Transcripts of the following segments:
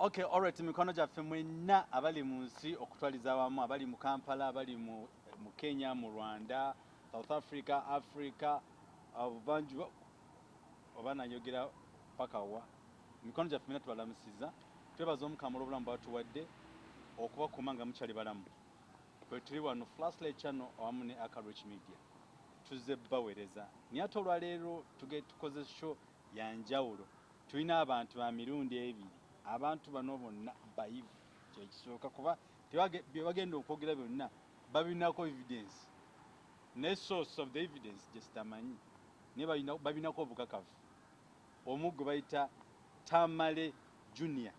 okay alright mikono gyaffe mwenna abali mu nsi okutwaliza awamu abali mu kampala abali mu, mu kenya mu rwanda south africa africa buvanjuba oba nayogera paka wa? Mikono gyaffe mwenna tubalamusiza twebaza omukama olwobulamu bwatuwadde okubakuuma nga mukyali balamu. Bwe tuli wano flashlight channel awamu ne akarich media. Tuzze baweereza naye ate olwaleero tukoze show yanjawulo tulina abantu ba mirundi ebiri abantu bano bonna bayivu. Kyekisooka kuba bye bagenda okwogera byonna babinako evidence. Ne source of the evidence gye sitamanyi naye babinako obukakafu. Omu gwe bayita tamale junior.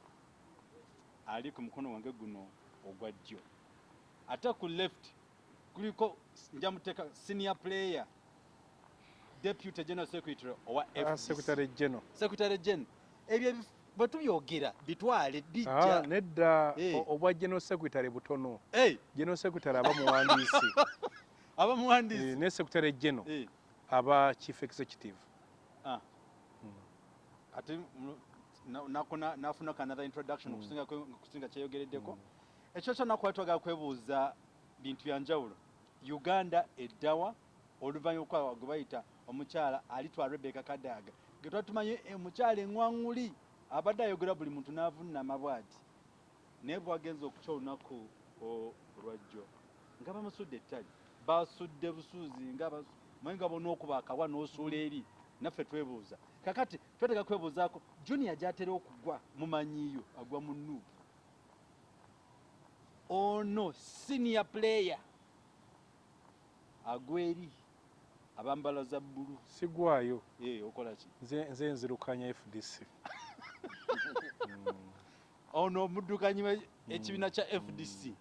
Ali ku mukono wange guno ogwa ddyo. Ate ku left kuliko nja muteeka senior player deputy general secretary owa Ah, secretary general. Secretary gen ebyo bwe tubyogera bitwale Ah, bijja nedda. Eh. obwa general secretary butono. Eh, general secretary aba muwandiisi. Aba Eh, muwandiisi ne secretary general Eh, aba chief executive. Ah. Mm. ate nako na- nafunako another introduction Mm. okusinga kyeyogereddeko. Ekyo kyonna kuba twagala kwebuuza bintu byanjawulo uganda eddawa oluvannyuma okwa gwe bayita omukyala alitwa rebeka kadaga. Ge tuba tumanye omukyala eŋŋwaŋŋuli abadde ayogera buli muntu n'avunnama bw'ati naye bwagenza okukya olunaku olwajjo nga bamusudde ettali basudde busuuzi manyi nga bona okuba akawa n'osuula eri naffe twebuuza. Kakati twetega kwebuuzaako junior gyatera okugwa mumanyiiyo agwa mu nuupu ono senior player agwa eri abambala za bbulu. Sigwayo. Okola ki? Nze nzirukanya fdc ono omuddukanyi ekibiina kya fdc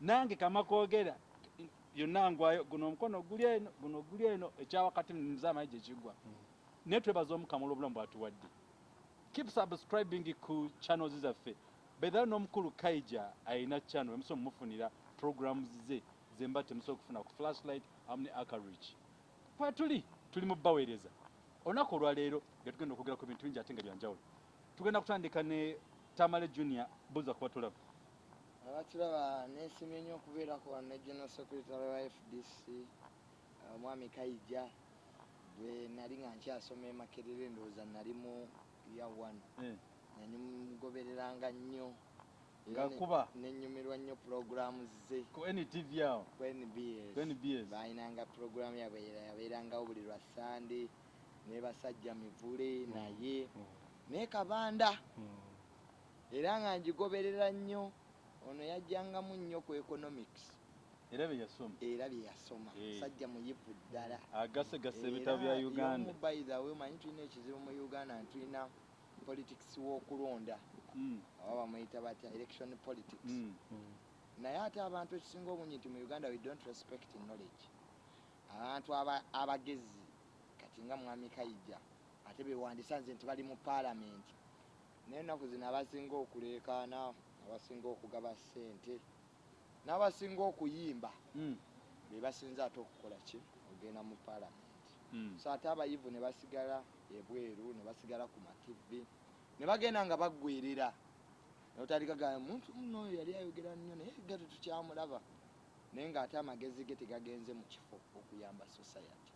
nange kamakogera yonna ngwayo guno omukono guli eno guno guli eno ekyawakati nzamayi gyekigwa naye twebaza omukama olwobulamu bwatuwadde. Keep subscribing ku channels zaffe. Bedala n'omukulu kaija alina channel emusobola mumufunira programs ze zemba temusobola okufuna ku flashlight amu ne akarich kwetuli tuli mu baweereza olunaku olwaleero nga tugenda okwogera ku bintu bingi ate nga byanjawulo. Tugenda kutandika ne tamale junior buza kuba tulaba abaturaba nesimye nnyo okubeerako wano ne general secretary wa fdc omwami kaija bwe nali nga nkyasoma emakerere ndowooza nali mu ya one. Eh, nanimugobereranga nnyo. Nga Era ne- kuba? nenyumirwa nnyo programu ze. Ku ntv awo? Ku nbs balinanga programu yabwe yabeerangawo buli lwa sande ne basajja mivule naye naye kabanda. Mm. era nga ngigoberera nnyo ono yajjangamu nnyo ku economics. Era bye yasoma. Era bye yasoma. Eh. sajja muyivu ddala. Agasegasa ebitabo bya uganda. y'omu by the way omanyi tulina ekizibu mu uganda ntulina politics w'okulonda. Mm, oba bamuyita batya election politics. Mm. Mm. naye ate abantu ekisinga obungi nti mu uganda we don't respect knowledge. Abantu aba- abagezi kati nga mwami kaija ate bewandisa nze nti bali mu paalamenti. Naye ennaku zino abasinga okuleekaana abasinga okugaba ssente n'abasinga okuyimba Mm, be basinza ate okukola ki? Ogenda mu paalamenti. Mm. so ate abayivu ne basigala ebweru ne basigala ku mativi ne bagenda nga baggwerera notalikaga muntu muno oyo yali ayogera nnyo naye gato tukyamulaba naye ng'ate amagezi ge tegagenze mu kifo okuyamba society.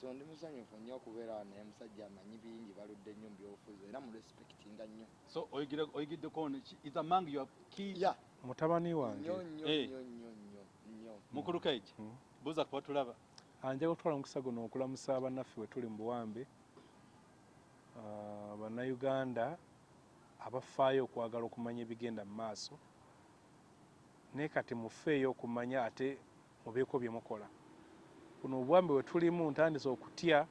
So ndi musanyufu nnyo okubeera wano naye musajja amanyi bingi baludde nnyo mbyobufuzi era mu respectinga nnyo. So oyigira oyigiddeko is among your key? Ya. Mutabani nnyo wange. Nnyo Eh. nnyo nnyo nnyo nnyo. Mukulu kaiji Mm. buuza kuba tulaba anja kutwala omukisa guno okulamusa bannaffe we tuli mu buwambe. Ah, bannayuganda abafaayo okwagala okumanya ebigenda mu maaso. Naye kati mufeeyo okumanya ate mubeeko bye mukola buno obuwambe bwe tulimu ntandise okutya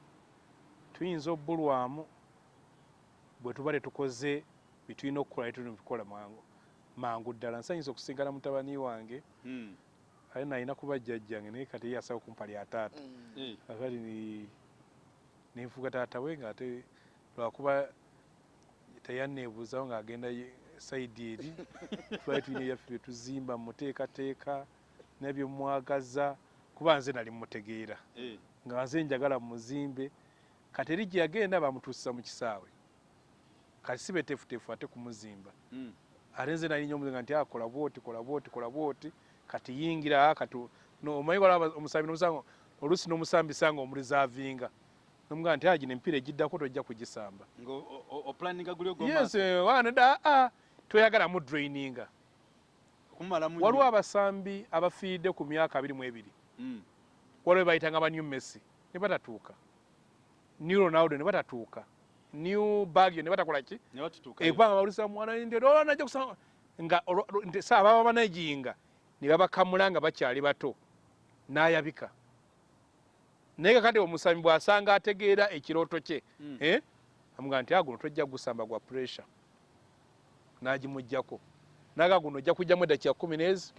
tuyinza obbulwamu bwe tuba tetukoze bye tulina okukola naye tulina bikola mangu mangu ddala. Nsanyisa okusigala mutabani wange Mm, ale nalina kuba jjajjange naye kati ye yasaba kumpa lyataata Mm. eh, akati ni nenfuga taata we ngaate lwakuba teyanneebuuzawo ng'agenda ye- sayidi eri twali tulina ebyaffe bye tuzimba muteekateeka nabye mwagaza kuba nze nali mutegeera eh. nga nze njagala muzimbe kati eri gye yagenda bamutuusiza mu kisaawe. Kati si beteefuteefu ate kumuzimba. Mm. ate nze nalinnya omuzinga nti akola bwoti kola bwoti kola bwoti. Kati yingira kati no- omanyi wala omusambi nomusanga oluusi n'omusambisa nga omurizaavinga nomugaa nti agino empiira egiddako tojja kugisamba. Yes eh, waneda aa toyagalamu draininga. Okumalamu waliwo abasambi abafiiridde ku myaka abiri mu ebiri. Waliwo bayitanga ba new messi ne batatuuka. New ronaldo ne batatuuka. New bagio ne batakola ki? Ekubanga bawulisa mwana ndio najja kusanga nga olwo- olwo- nti saa baba banajinga ne babakamula nga bakyali bato n'ayabika. Naye kakati omusambi bw'asanga ategeera ekirooto kye Mm. eh, amuga nti aguno tojja gusamba gwa pressure. N'agimugjako naga guno ojja kujjamu eddakiika kumi n'ezi?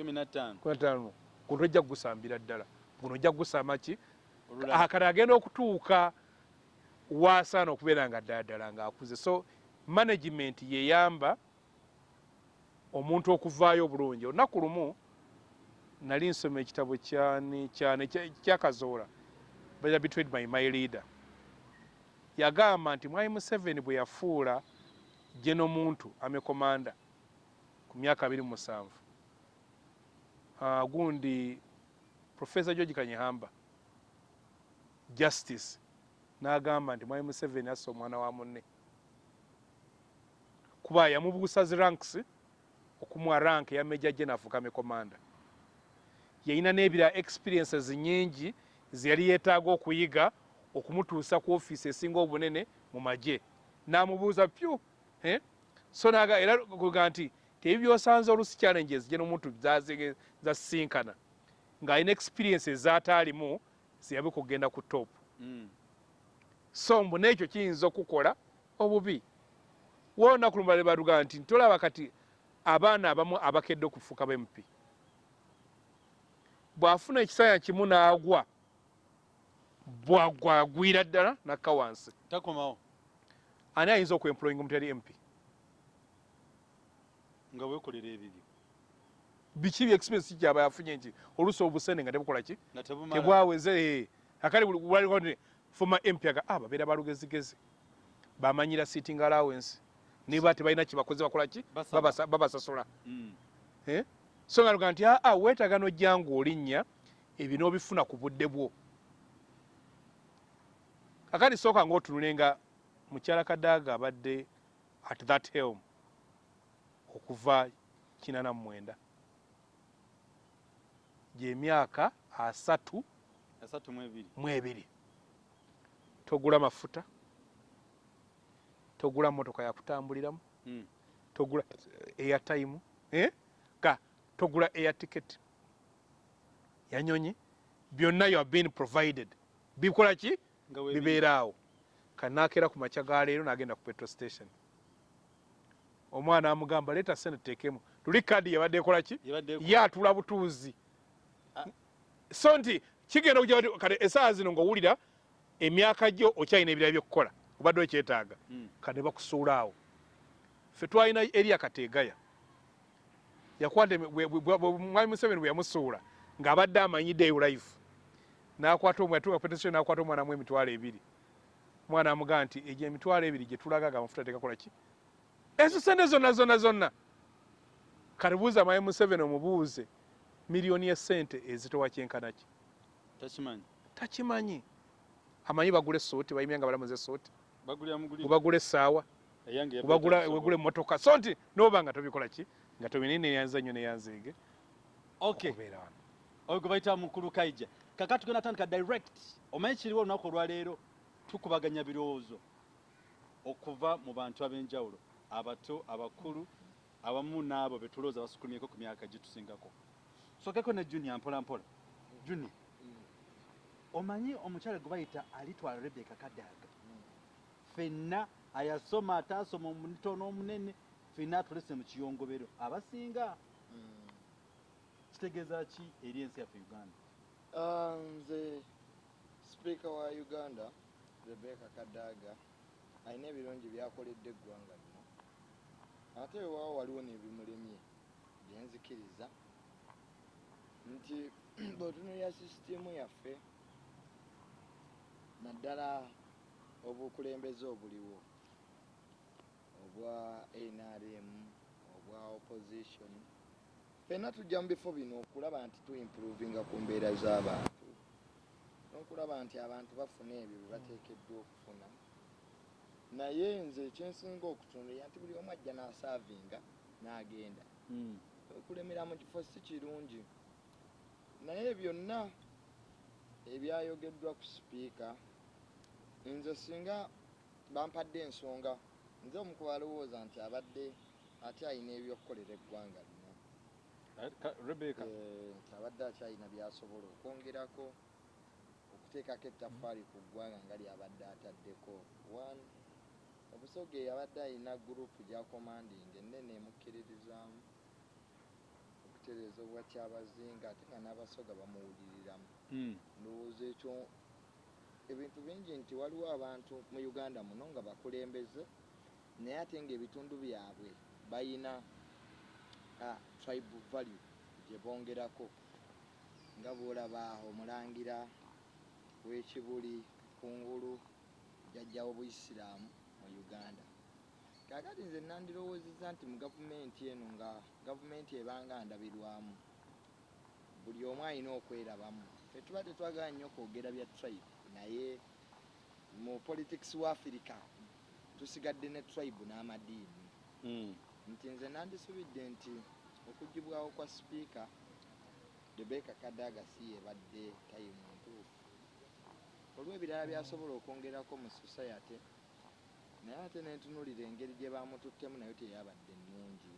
Kumi na ttaano guno tojja kugusambira ddala. Guno ojja kugusamba ki? Akati agenda okutuuka waasaana okubeera nga ddala ddala ng'akuze. So management yeyamba omuntu okuvaayo obulungi. Olunaku lumu nali nsoma ekitabo kyakazoola baja between my, my leader. Yagamba nti mwai museveni bwe yafuula geno muntu amekomanda ku myaka abiri mu musanvu. Ah, gundi profesa george kanyehamba justice n'agamba nti mwai museveni assa omwana wa munne. Kuba yamubuusa zi ranks okumuwa rank eya major general afuuka mekomanda yalina n'ebira experiences nyingi ze yali yeetaaga okuyiga okumutuusa ku ofiisi esinga obunene mu magye. N'amubuuza pyu eh? so naga era kuga nti tebi byosanze olusi challenges gye nomuntu zasisinkana ng'alina experience ezataalimu ziyabe kugenda ku top. Mm. so mbu n'ekyo kiyinza okukola obubi. Woolunaku lumala baluga nti ntolaba kati abaana abamu abakedde okufuuka bempi bw'afuna ekisanya kimu n'agwa bwagwagwira ddala nakka wansi. Takomawo. Ani ayinza okwemployinga omuntu yali mp nga weekolera ebibyo. Biki bye experience gyaba yafunye nti oluusi obusene nga tebukola ki? Nga tebwaweze akali buli- waliko foma mp aga ah babeera balugezigezi bamanyira sitting allowance. Niba tebalina kibakoze bakola ki? Babasasula. Mm. So nga luga nti aa weetaaga nojjanga olinnya ebyo n'obifuna ku budde bwo. Akati sooka ngaotunulenga mukyala kadaaga abadde at that helm okuva kinana mu mwenda gyemyaka asatu asatu mu ebiri. togula mafuta togula motoka yakutambuliramu Mm. togula airtime eh? ga togula air ticket. Yanyonyi byonna you have been provided. Bikola ki? Bibeeraawo kanakera ku makya ga leero n'agenda ku petrol station omwana amugamba leeta sente tuteekemu tuli kadi yabadde ekola ki? Ye atula butuuzi. So nti kigenda bati- kati esaawa zino ng'owulira emyaka gyo okyalina ebirala byokukola obadde okyetaaga. Mm. kati ne bakusuula awo. Ffe twalina eriya kateegaya yakwata mwami museveni bwe yamusuula ng'abadde amanyidde eyo life. N'akwata omwana tuga petesion n'akwata omwana mu emitwalo ebiri. Omwana amugamba nti egyo emitwalo ebiri gye tulaga ga amafuta tegakola ki ezo sente zonna zonna zonna. Kati buuza mwami museveni omubuuze miliyoni ya sente ezitowa kyenkana ki? Takimanyi. Takimanyi. Amanyi bagula essuuti bayimya nga balamuza muguli obagula essaawa wegula emmotoka. So nti noba nga tobikola ki? Nga tobina neyanza nnyo neyanzeege okay okubeera wano. Oyo gwe bayita mukulu kaija. Kaka tugenda tandika direct omanyi kiriwo olunaku olwaleero tukubaganya birowoozo okuva mu bantu ab'enjawulo abato abakulu abamu n'abo betulowooza basukulumyeko ku myaka gitusingako. Sokeko ne junior mpola mpola. Juni omanyi omukyala gwe bayita alitwala rebeka kadaaga fenna ayasoma ataasoma omutono omunene fenna atulese mu kiyongobero. Abasinga? Kitegeeza ki eri ensi yaffe uganda? Ah, nze sipiika wa uganda rebeka kadaga alina ebirungi byakoledde eggwanga lino ate wewaawo waliwo nebimulemye byenzikiriza nti bwetunulira sisitimu yaffe naddala obukulembeze obuliwo obwa nrm obwa opposition fenna tujja mu bifo bino okulaba nti tuimprovinga ku mbeera z'abantu n'okulaba nti abantu bafuna ebyo bye bateekeddwa okufuna naye nze ekyensinga okutunuulira nti buli omu ajja n'asaavinga n'agenda. Mm. okulemera mu kifo si kirungi. Naye byonna ebyayogeddwa ku sipiika nze singa bampadde ensonga nze omu ku balowooza nti abadde ate alina ebyokukolera eggwanga lino ka- rebecca? Eh, nti abadde akyalina byasobola okwongerako okuteekako ettaffaali ku ggwanga nga lyabadde ataddeko. One obusoga yabadde alina gurupu gya commanding ennene emukkiririzaamu okutereeza obwakyabazinga ate nga n'abasoga bamuwuliriramu Mm. ndowooza ekyo ebintu bingi nti waliwo abantu mu uganda muno nga bakulembeze naye ate ngaebitundu byabwe bayina tribe value gye bongerako nga bwolaba omulangira w'ekibuli kungulu jajjawo buisiraamu mu uganda. Kakati nze nandirowoozeza nti mu gavumenti eno nga gavumenti ebanga ndabirwamu buli omu alina okwerabamu tetuba tetwagala nnyo kwogera bya tribe naye mu politics wa afirika tusigadde ne tribe n'amadiini. Mm. nti nze nandisubidde nti okugibwawo kwa sipiika rebeka kadaga si yebadde tayimu ntuufu. Olw'ebirala byasobola okwongerako mu society naye ate nentunulira engeri gye bamututtemu nayo teyabadde nnungi.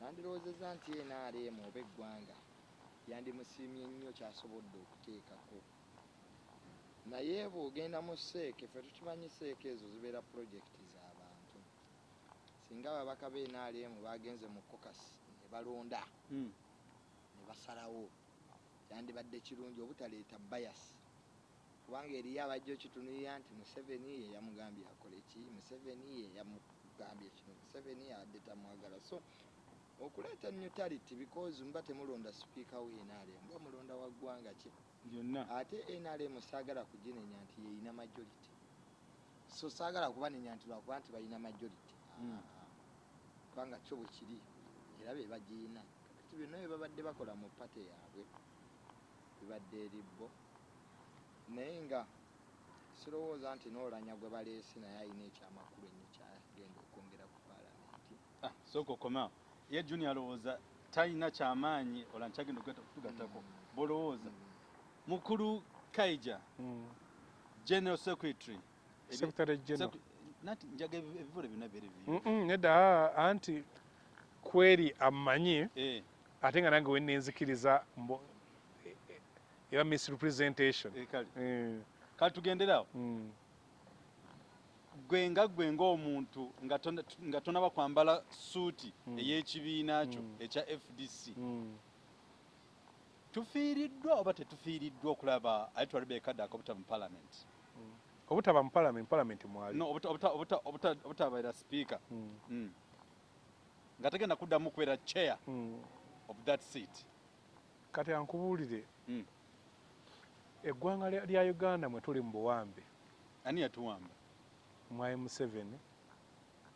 Nandirowoozeza nti nrm oba eggwanga yandimusiimye nnyo kyasobodde okuteekako. Naye bw'ogenda mu seeke ffe tukimanyi seeke ezo zibeera pulojekiti z'abantu singa ababaka b'nrm bagenze mu kokasi ne balonda Mm. ne basalawo. Kyandibadde kirungi obutaleeta bayasi kubanga eriyo abajja okitunulira nti museveni ye yamugambye akole ki? Museveni ye yamugambye kino. Museveni yabadde tamwagala. So okuleeta neutrality because mba temulonda sipiika w'nrm mba mulonda wa ggwanga ki? Byonna ate nrm saagala kuginenya nti yeyina majority. So saagala kubanenya nti lwakuba nti balina majority. Mm. Ah, kubanga kyo bwe kiri. Era be bagiyina. Kakati byonna bye babadde bakola mu pate yaabwe bibadde eribbo naye nga sirowooza nti n'olanya gwe baleese naye alina ekyamakulu ennyo kyagenda okwongera ku paalamenti. Ah, sooka okomao ye junior alowooza talina kyamaanyi ola nkyagenda okutugattako Mm. bwolowooza. Mukulu kaija Mm. general secretary. Secretary general. Nati njaga ebi- ebivule byonna biri Mm, mm, nedda. Anti kweri amanyi Eh, ate nga nange wenenzikiriza e- eba misrepresentation. Eh, kale. Eh, kale tugenderawo. Mm. gwe nga gwe ng'omuntu nga tona- nga tonaba kwambala suuti Mm. ey'ekibiina kyo Mm. ekya fdc tufiiriddwa oba tetufiiriddwa okulaba ayitwa rebeka daka obutaba mu palamenti obutaba mu parliament parliament mwali. Obutabeera sipiika nga tagenda kuddamu kubeera chair of that seat. Kati ankubuulire. Eggwanga lya- uganda mwe tuli mu buwambe ani yatuwamba mwai museveni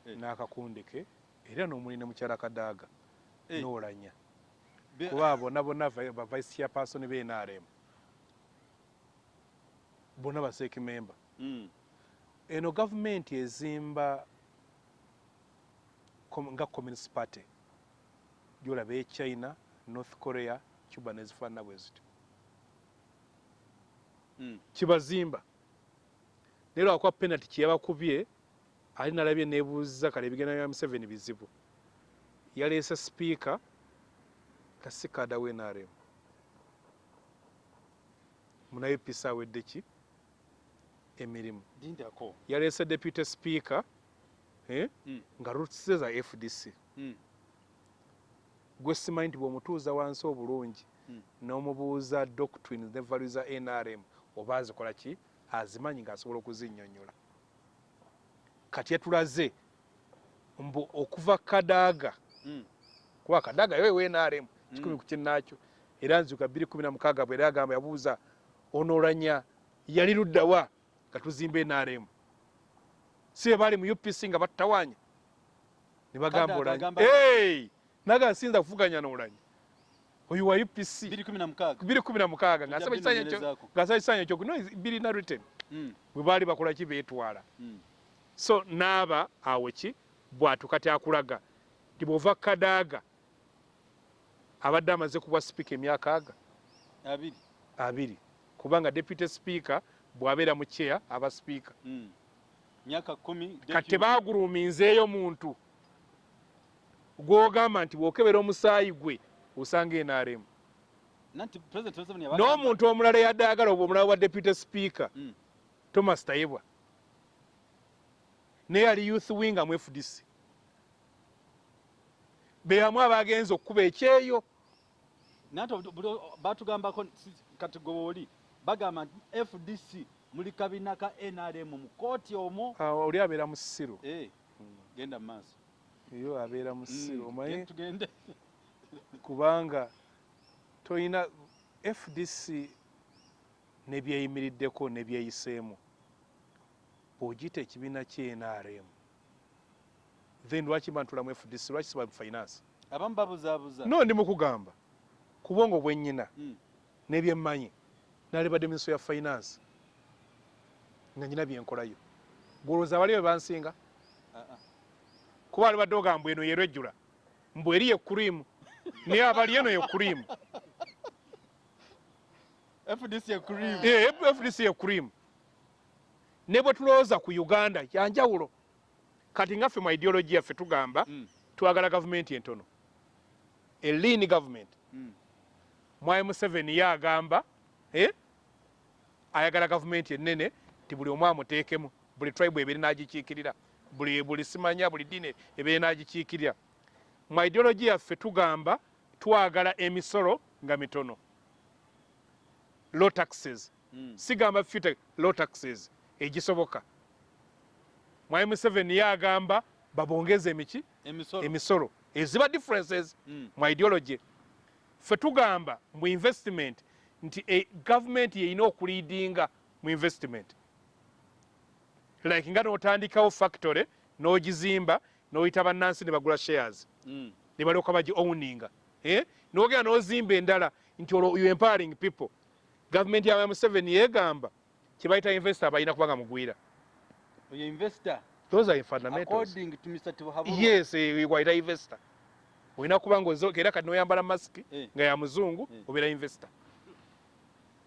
Eh. n'akakundike era n'omuli ne mukyala kadaaga Eh. n'olanya Be- kuba bonna bonna vi- ba vice chairperson b'nrm bonna baseeki memba Mm. eno gavumenti ezimba nga communist party gyolaba e china north korea cuba nezifaanana bwe zityo. Kibazimba. Naye lwakuba penalty kyeyabakubye ali nalabye nebuuziza kale ebigenda bya museveni bizibu. Yaleese sipiika kasikada w'nrm munaye pisa awedde ki? Emirimu. Lindako yaleese deputy speaker eh, Mm. nga rutise za fdc Mm. gwe simanyi nti bw'omutuuza wansi obulungi Mm. n'omubuuza doctrines ne valu za nrm oba azikola ki azimanyi ng'asobola okuzinnyonnyola kati yatulaze mbu okuva kadaaga Mm. kuba kadaaga yowe nrm kikumi Mm. ku kinnaakyo era nzuka bbiri kumi na mukaaga bwe era yagamba yabuuza onoolanya yali luddawa nga tuzimba nrm si be baali mu upc nga battawanya ne bagamba agamba- Hey! naga nsinza kuvuganya n'olanyi oyo wa upc biri kumi na mukaaga. Biri kumi na mukaaga. Tujja ng'asaba ekisaanyi ekyo binoonyerezaako. ng'asaba ekisaanyi ekyo no birina written. Mm, bwe baali bakola ki? Beetwala. Mm. so naaba awo ki? Bwatu kati akulaga. Nti bw'ova kadaaga abadde amaze kubwa sipiika emyaka aga. Abiri. Abiri. Kubanga deputy speaker bw'abeera mu chair aba sipiika Mm. myaka kumi kati tebaaguluminzeeyo muntu. Gw'ogamba nti bw'okebera omusaayi gwe osanga NRM nanti president Museveni yabagamba- n'omuntu omulala eyadde ayagala obwo omulala wa deputy speaker Mm. thomas tayebwa. Naye ali youth wing mu fdc beyamu abagenza okukuba ekyeyo. O- batugambako kati gweoli bagamba nti fdc muli kabina ka nrm mu kooti omwo. Oli abeera mu ssiro. Eh, genda mu maaso. Yo abeera mu ssiro Mm, kubanga tolina fdc nebyeyimiriddeko nebyeyiseemu bw'ogiyita ekibiina kyenrm then lwaki bantulamu fdc lwaki siba finance? Abamu babuzaabuza. No ndi mukugamba ku bwongo bwennyina Mm. n'ebyemmanyi nalibadde ministry ya finance nga nyina byenkolayo gwolowooza abali be bansinga? Ah, ah. kuba alibadde ogamba eno yerwejjula mbw eri yekurimu naye abali eno yekurimu fdc ekurimu Eh, fdc yekurimu ne bwe tulowooza ku uganda yanjawulo kati ngaffe mu ideology yaffe tugamba Mm, twagala gavumenti entono. Eliini gavumenti mm. mwai museveni ye agamba eh, ayagala gavumenti ennene ti buli omu amuteekemu buli tribe ebeere n'agikiikirira buli, buli simanya buli diini ebeere n'agikiikirira mu ideology yaffe tugamba twagala emisolo nga mitono. Low taxes. Mm. sigamba fute low taxes. Egisoboka. Mwai museveni ye agamba babongeze emiki? Emisolo. Eziba differences. Mm. mu ideology. Ffe tugamba mu investment nti e, gavumenti yeyina okuliidinga mu investment. Like nga n'otandikawo factory n'ogizimba n'oyita bannansi ne bagula shares. Mm. ne balyoka bagi owninga. Eh? n'ogenda n'ozimba endala nti olwo you empowering people. Gavumenti ya museveni yeegamba kyebayita investor balina kubanga mugwira. Oyo investor? Those are fundamentals. Yes wayita investor. Olina kuba ngaozoka era kati noyambala masiki Eh. nga ya muzungu Eh. obeera investor.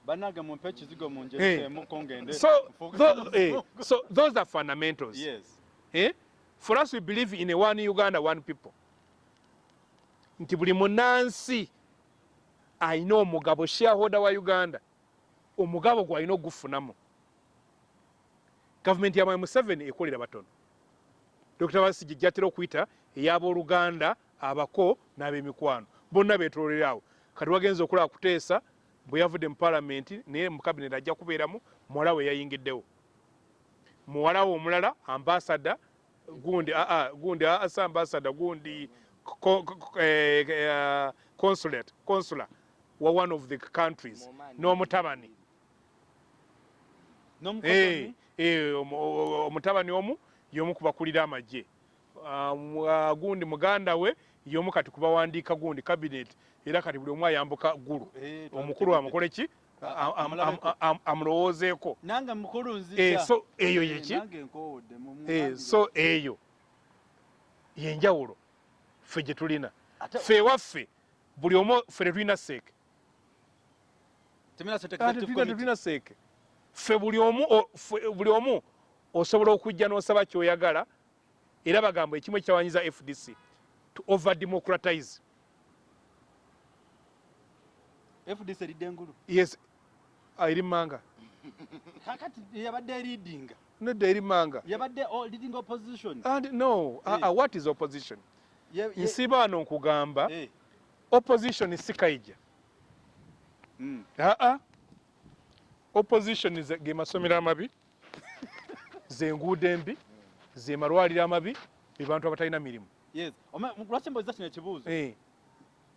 Banange mumpe ekizigo tho, eh, muzungu. so those are fundamentals. Yes. Eh? For us we believe in a one uganda one people. Nti buli munansi alina omugabo shareholder wa uganda omugabo gwalina ogufunamu. Gavumenti ya mwai museveni ekolera batono. Dr basigi gyatera okuyita ey'abooluganda abako n'ab'emikwano. Bonna beetololeraawo kati wagenza okulaba kuteesa bwe yavudde mu palamenti naye mu kabinet ajja kubeeramu muwala we yayingiddewo. Muwala we omulala ambasada gundi aa gundi aa si ambasada gundi eh, eh, consulate consular wa one of the countries. N'omutabani n'omukozi eh, omutabani omu y'omu ku bakulira amagye Ah, ah, gundi muganda we y'omu kati ku bawandiika gundi cabinet era kati buli omu ayambuka ggulu Eh, omukulu amukole amulowoozeeko. Eh, so eyo Eh, yeki Eh, nange- so eyo yenjawulo ffe gye tulina. Ffe ewaffe buli omu ffe tetulina seeke tetulina seeke ffe buli omu osobola okujja n'osaba kyoyagala era bagamba ekimu ekyawanyiza fdc to over democratize. FDC eridde engulu? Yes eri manga. Kakati yabadde leadinga nedda eri manga. Yabadde leading opposition. And no Eh. uh, what is opposition? Ye- ye- nsiba wano nkugamba Eh, opposition si kaija mm. aa opposition ge masomero amabi ze nguudo embi ze malwaliro amabi be bantu abatalina mirimu. Yes. Lwaki mboza kino ekibuuzo. Eh,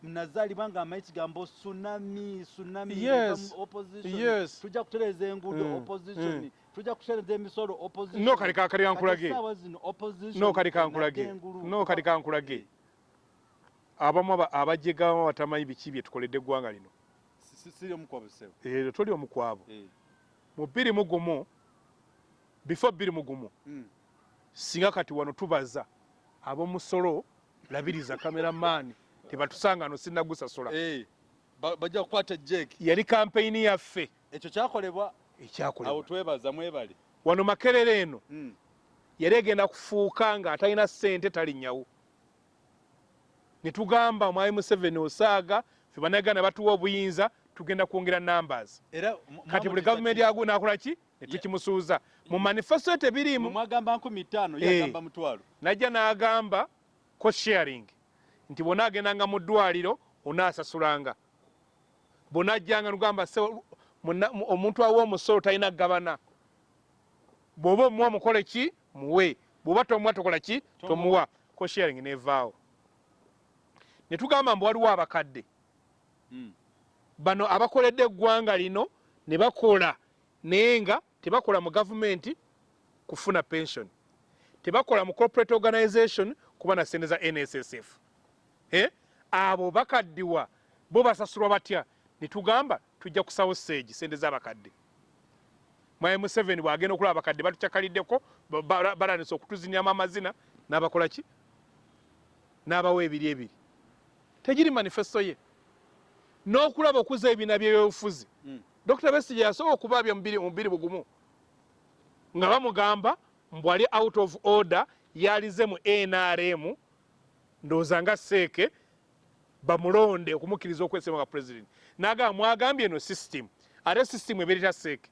nazaalibwa nga amanyi kigambo tsunami tsunami opposition. Tujja kutereeza enguudo Mm, opposition. Mm. tujja kutereza emisolo opposition. no kati ka- kati Kati kankulage essaawa zino opposition no enadde kankulage no kati kankulage abamu aba- abajega abamu batamanyi biki bye tukoledde eggwanga lino? Eh, toli omu ku abo Eh, mu bbiri mu gumu before bbiri mu gumu mm. singa kati wano tubaza ab'omusolo labiriza kameramaani tebatusanga no sinnagusasula. Eh, ba- bajja kukwata jeki yali kampeyini yaffe. Ekyo kyakolebwa? Awo ekyakolebwa twebaza mwebale. Wano makerere eno. Mm. yali egenda kufuuka nga atalina ssente talinnyawo ne tugamba omwami museveni osaaga fe bannayuganda batuwa obuyinza tugenda kwongera numbers. Kati buli gavumenti yagu nakola ki? Ne tukimusuuza. Mu manifesto mwagamba nkumi ttaano Eh. najja n'agamba cost sharing nti bwona agendanga mu ddwaliro onaasasulanga. Bwonajjanga nugamba se muna- mu- omuntu awa omusolo talina gabana bw'oba omuwa mukole ki? Muwe. Bw'oba tomuwa tokola ki? Tomuwa. Cost sharing nevaawo. Ne tugamba mbu waliwo abakadde. Mm. bano abakoledde eggwanga lino ne bakola naye nga tebakola mu gavumenti kufuna pension. Tebakola mu corporate organization kuba na sente za nssf? Abo bakaddiwa bo basasulwa batya? Ne tugamba tujja kusawo seegi sente z'abakadde. Mwaye museveni bwagenda okulaba abakadde batukyakaliddeko ba- ba- balanisa okutuzinyamu amazina n'abakola ki? N'abawa ebiri ebiri. Tegiri manifesto ye. N'okulaba okuza ebibiina byebyobufuzi. Mm. dr besige yasobola okubaabya mu biri- mu biri bugumu nga bamugamba mbu ali out of order yalize mu nrm ndowooza nga seeke bamulonde okumukkiriza okwesema nga president. Nagamba mwagambye eno system. Ate system ebeereta seeke.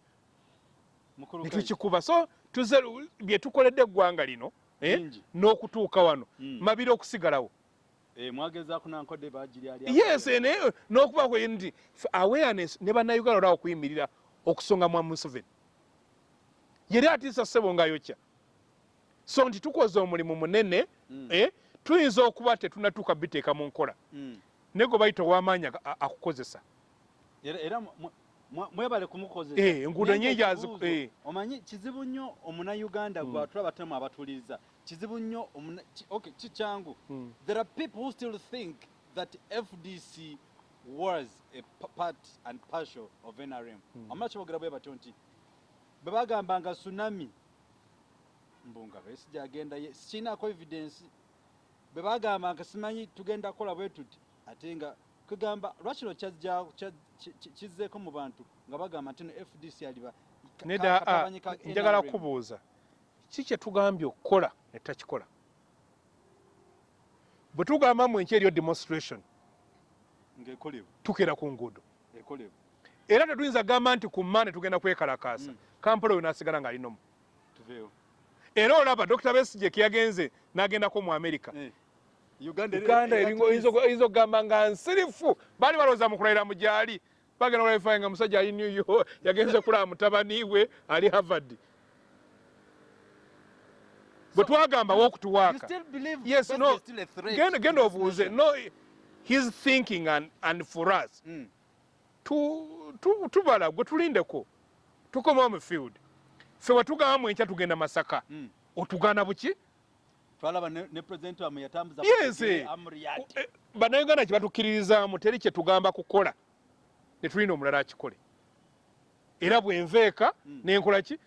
Netukikuba so tuze bye tukoledde eggwanga lino eh, n'okutuuka wano Mm. mabiri okusigalawo. Eh, yes naye n'okubaako nti awareness ne bannayuganda olwawo okuyimirira okusonga mwa museveni. Yeri atiisa ssebo ngayokya. So nti tukoze omulimu munene Mm. eh, tuyinza okuba tetunatuuka biteeka mu nkola. Mm. naye gwe bayita ow'amaanyi akukozesa. Era era mwe- mwe- mwebale kumukozesa. Eh, enguudo ekibuuzo, eh. omanyi kizibu nnyo omunayuganda gwe atula batemu abatuliza kizibu nnyo kikyangu Mm. there are people who still think that fdc was a part and partial of nrm amala kyebogera bwe batyo nti bwe bagambanga tsunami mbunga besijja agenda ye sikinako evidence bwe bagambanga simanyi tugenda kukola bwe tuti ate nga kugamba lwakino kizzeeko mu bantu? Nga bagamba nti no fdc aliba nedda ka njagala kubuuza ki kye tugambye okukola ne tutakikola bwe tugamba mu enki eriyo demonstration tukera ku nguudo. Era tetuyinza gamba nti ku mande tugenda kwekalakaasa. Mm. kampala oyo nasigala ng'alinomu tuveewo. Era olaba dr besige keyagenze n'agendako mu amerika Eh, uganda oyinza okugamba nga nsirifu. Baali balowooza mu kulayira mu gyali. Bagenda kulaifayo nga musajja ali new york yagenze kulaba mutabani we ali harvard. Bwe twagamba w'okutuwaaka. yes no. genda obuuze. No his thinking and, and for us. Mm. tu- tu- tubala gwe tulindeko. Tukomawo mu field. Ffe wetugamba mu enkya tugenda masaka. Mm. otugaana buki twalaba ne ne president wamwe yatambuza kutegere eh. bannayuganda kye batukkiririzaamu teri kye tugamba kukola netulina omulala akikole. Era bwenveeka Mm. nenkola ki?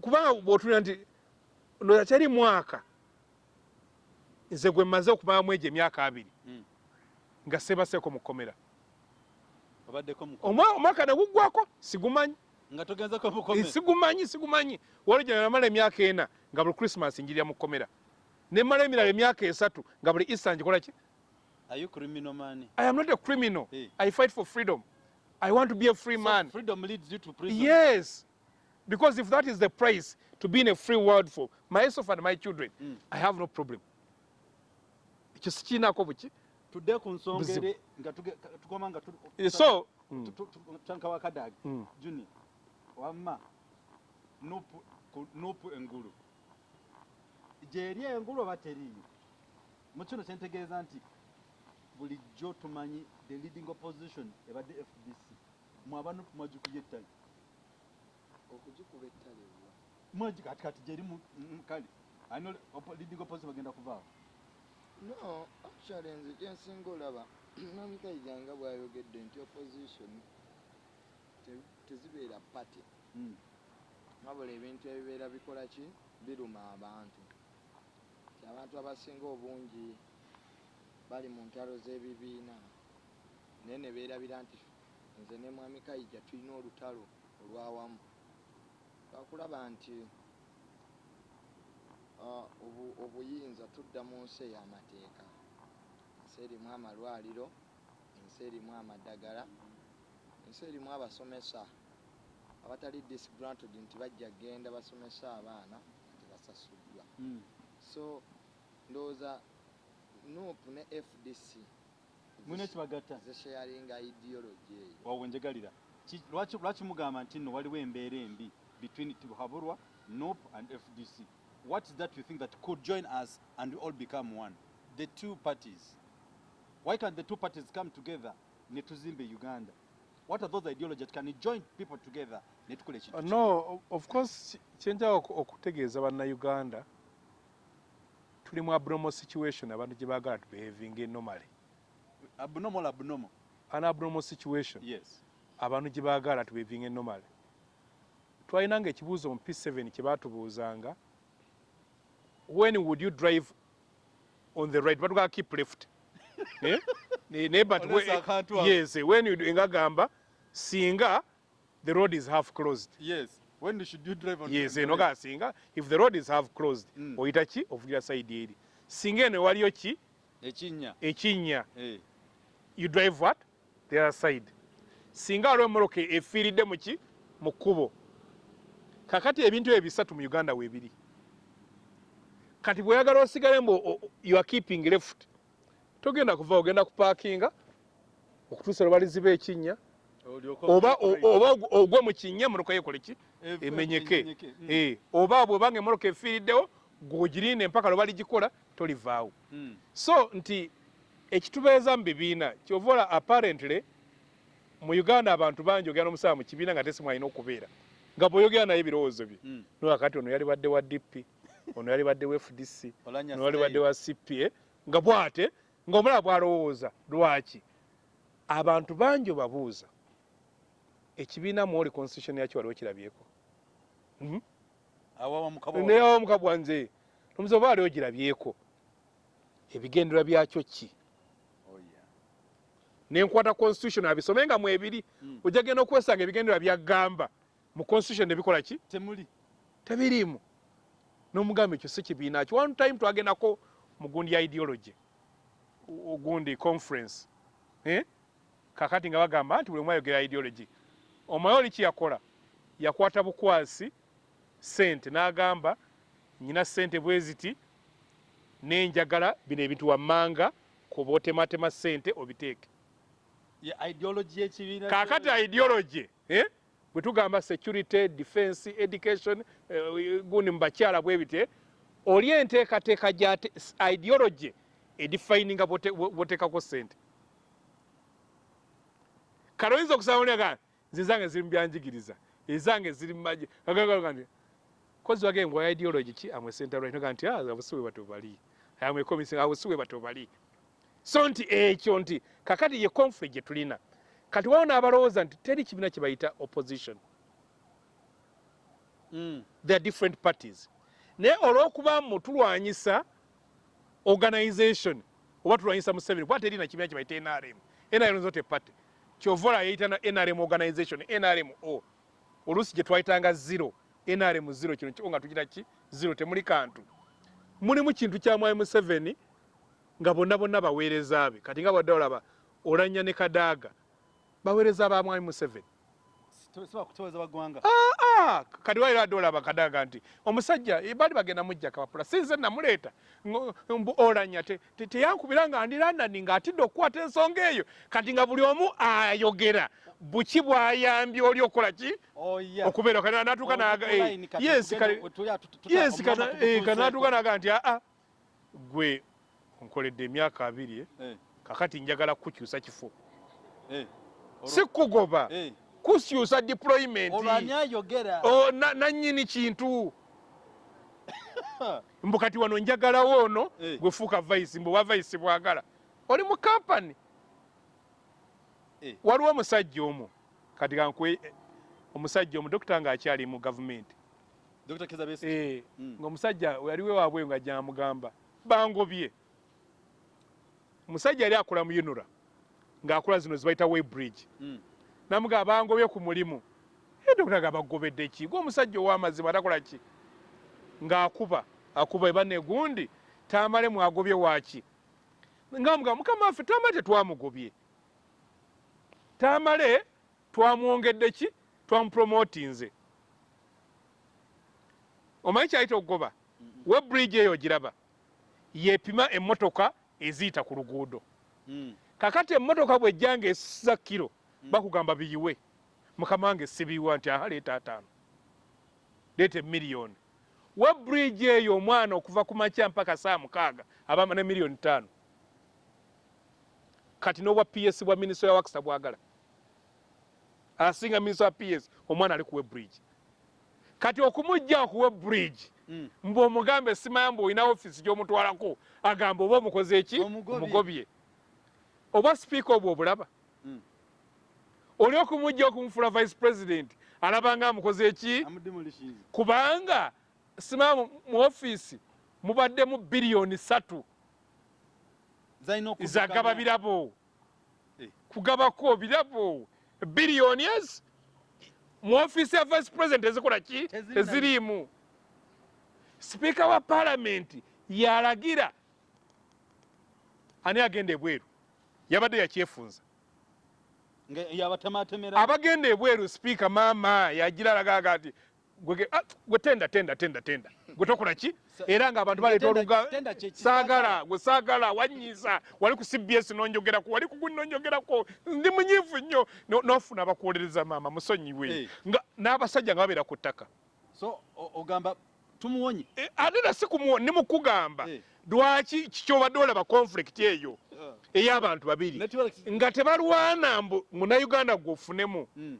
Kubanga bwotulira nti ndooza kyali mwaka nze gwe mmaze okubamu egyo emyaka abiri Mm. nga sebaseeko mu kkomera omwaka neguggwako sigumanyi. Nga togenzeko Eh, sigumanyi sigumanyi. Wali gye namala emyaka ena nga buli christmas njirira mu kkomera nemala emirala emyaka esatu nga buli easter ngikola ki? Are you criminal man? I am not a criminal. Eh. i fight for freedom. I want to be a free So man. freedom leads you to prison? Yes. Because if that is the price to be in a free world for myself and my children Mm. i have no problem. Ekyo sikiinaako buki tudde ku nsonga eri nga tukoma nga Eh, so tu- tu- tu- tutandika wakadagi Mm. juni. Wamma nupu engulu gyeri engulu oba teriiyo? Mu kino kyentegeeza nti bulijjo tumanyi the leading opposition ebadde fdc mwaba nupu mwagikubye ettale. Okugikuba ettale wa? Mweji kati kati gyeri mu- mu- kale. Ani leading opposition bagenda kuvaawo. No actually nze kyensinga olaba namikaija nga bwayogedde nti opposition te- tezibeera party. Mm. wabula ebintu ebibeera bikola ki? Biruma abantu abantu abasinga obungi bali mu ntalo z'ebibiina. Naye ne beerabira nti nze ne mwami kayija tulina olutalo olwawamu twakulaba nti obu- obuyinza tudda mu nsi ey'amateeka. Ensi erimu amalwaliro ensi erimu amadagala ensi erimu abasomesa abatali disgranted nti bajja genda basomesa abaana nti basasuddwa Mm. so ndowooza nup ne fdc mulina ekibagatta zisharinga ideology eyo. Wawe njegalira. Ki- lwaki lwaki mugamba nti nno waliwo embeera embi between tibuhaburwa nop and fdc what is that you think that could join us and we all become one? The two parties. Why can't the two parties come together? Ne tuzimbe uganda. What are those ideologies can we join people together? Ne tukola ekintu Uh, no of course kyenjala oku- okutegeeza bannayuganda tuli mu abnormal situation abantu gye baagala tubehavinga normally. Abnormal abnormal. An abnormal situation. Yes. Abantu gye baagala tubehavinga normally. Twalinanga ekibuuzo mu p7 kye baatubuuzanga. When would you drive on the right? Batugaa keep left. Eh? Ne- ne but Olesa we- akantu ako. yes when you nga gamba singa the road is half closed. Yes when should you drive on yes eno right? ga singa if the road is half closed Mm. oyita ki? Ovulira side eri. Singa eno waliyo ki? Ekinnya ekinnya eh. You drive what? The other side. Singa waliwo emmotoka efiiridde mu ki? Mu kkubo. Kakati ebintu ebyo bisatu mu uganda weebiri kati bweyagala osigale mbu you are keeping left togenda kuva ogenda kupaakinga okutuusa lwe baliziba ekinnya olyoka oba ogwe- ogwe mu kinnya emmotoka yekole ki? Ev- emenyeke. Mm. Eh, oba bwebanga emmotoka efiiriddewo gwogirinde empaka lwe baligikola tolivaawo. Mm. so nti ekitubeeza mu bibiina kyova ola apparently mu uganda abantu bangi ogenda n'omusaba mu kibiina nga tesimu alina okubeera nga bw'oyogera naye ebirowoozo bye. Mm. nowakati ono yali badde wa dp ono yali badde wa fdc ono yali badde wa cpa nga bwate ng'omulaba bw'alowooza lwaki? Abantu bangi obabuuza ekibiina mwoli constitution yakyo waliwo kirabyeko Mhm. awawa mukabo neyawa mukabwa nze. Omuze oba waliwo girabyeko ebigendererwa byakyo ki? Oh nenkwata constitution abisome nga mwebiri Mm. ojja genda okwesanga ebigendererwa byaggamba. Mu constitution nebikola ki? Temuli. Tebiriimu. N'omugamba ekyo si kibiina ki? One time twagendako mu gundi ya ideology. Ogundi conference. Eh? kakati nga bagamba nti buli omu ayogera ideology omaye oli kiyakola yakwata bukwasi sente n'agamba nyina sente bwe ziti nenjagala bino ebintu wammanga kuba otematema sente obiteeke kakati ideology eh? bwe tugamba security defense education eh, gundi mu bakyala bwe bite oli enteekateeka gya ideology edifininga bwoteekako sente kale oyinza okusaba oliaga nze zange ziri mu byanjigiriza ezange ziri mumaje agagaa nti kozi wage ngwa ideology? Ki? Amwe center right. Noga nti ah abusiwe batobali amwe komisi abusiwe batobali so nti ekyo nti kakati ye conflict tulina. Kati waliwo n'abalowooza nti teri kibiina kye bayita opposition. Mm. there are different parties. Naye olw'okuba mu tulwanyisa organization oba tulwanyisa museveni kuba terina kibiina kye bayita nrm nrm zote party kyova ola yayita nrm organization nrm o. Oluusi gye twayitanga zero nrm zero kino kiko nga tugira ki? Zero temuli kantu. Mulimu kintu kya mwami museveni nga bonna bonna baweereza be. Kati nga bwadde olaba olanya ne kadaaga baweereza ba mwami museveni Kutoweza bagwanga. Ah, kati waira adde olaba kadaga nti omusajja eh, baali bagenda mujja kapapula sinze namuleeta olanya te- te- teyankubira nga ndi landani ng'atidde okukwata ensonga eyo. Kati nga buli omu ayogera buki bwayambye oli okukola ki? Okubeera natuuka kana- kati natuuka naga nti aa gwe nkoledde emyaka abiri eh, Eh, kakati njagala kukyusa kifo. Eh. Eh. kukyusa deployment nannyini kintu Ha, mbu kati wano njagalawo ono Eh. gwefuuka vaisi mbu wa vaisi bwagala oli mu kampani Eh. waliwo omusajja omu kati kankwe omusajja omu dokita ngaakyali mu gavumenti dr keza Besigye. Eh, Mm. ng'omusajja yaliwo waabwe nga gyamugamba bangobye omusajja yali akola mu unura ng'akola zino zibayita webridge Mm. Namugamba bangobye ku mulimu. Dokita nga bagobedde ki? Gwe omusajja ow'amazima atakola ki? Ng'akuba akuba ebane gundi tamale mwagobye waki ngamugamba mukama waffe tamale tetwamugobye. Tamale twamwongedde ki? Twamupromotinze omanyi kyayita okugoba? Webridge eyo ogiraba yepima emmotoka eziyita ku luguudo. Mm. kakati emmotoka bwejja nga esisa kiro bakugamba biyiwe. Mukama wange sibiyiwa nti aha leeta ataano. Leeta emiliyoni. We bridge eyo omwana okuva ku makya mpaka saa mukaaga abama ne miliyoni ttaano. Kati n'obwa ps bwa minisitule ya wakisa bwagala. Asinga minisitule wa ps omwana ali ku we bridge. Kati okumugja ku we bridge Mm. mbu omugambe simanya mbu olina ofiisi gy'omutwalako agamba oba omukoze eki? Omugobye. oba sipiika obwo obulaba. Mm. Oli okumugja okumufula vice president alaba nga amukoze eki kubanga simanya mu- ofiisi mubaddemu biliyoni satu zagaba birabo. Eh. kugabako birabo. Biliyoni ezi mu ofiisi ya vice president ezikola ki? Eziriimu. Sipiika wa paalamenti yalagira. Ani agenda ebweru? Yabadde yakyefunza abagenda ebweru sipiika maama yagira alagaga "Gwe- ah, gwe tenda tenda tenda tenda. Gwe tokola ki? Era nga abantu baleeta oluga saagala gwe saagala wanyiisa. Wali ku cbs nonjogerako wali ku guni nonjogerako. Ndi munyiivu nnyo. No- nofuna abakuwolereza maama musonyiwe nga n'abasajja nga babeera ku ttaka. So ogamba tumuwonye? Eh, ate nasi nimukugamba. Eh. lwaki kikyobadde olaba conflict eyo ey'abantu babiri. Nga tebalwana mbu munauganda gwofunemu Mm.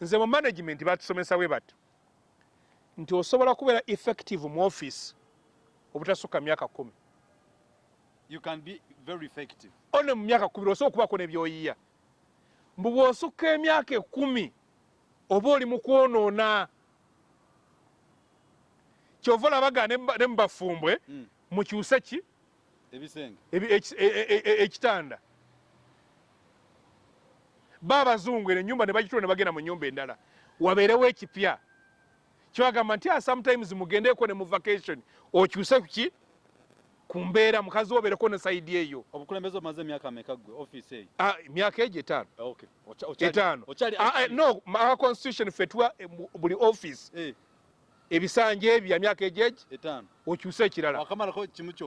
nze mu management batusomesa bwe bati nti osobola kubeera effective mu office obutasukka myaka kumi. You can be very effective. One mu myaka kumi osobola okubako nebyoyiya. Mbu bw'osukka emyaka ekumi oba oli mu kwonoona kyova olabaga ne mu- ne mu bafumbwe Mm. Ebisenge e- e- e- ekitanda. Ba abazungu eno enyumba ne bagitula ne bagenda mu nyumba endala. Wabeerewo ekipya. Kyebagamba nti "Ah, sometimes mugendeeko ne mu vacation. Okyuse ki? Ku mbeera mukazi wo obeereko ne sayidi eyo. Obukulembeze omaze emyaka meka gwe office eyo? Ah, emyaka egyo etaano. Etaano. Ah, eh, no constitution fe tuwa eh, buli office. Eh, ebisanja ebyo bya myaka egyegi okyuse ekirala.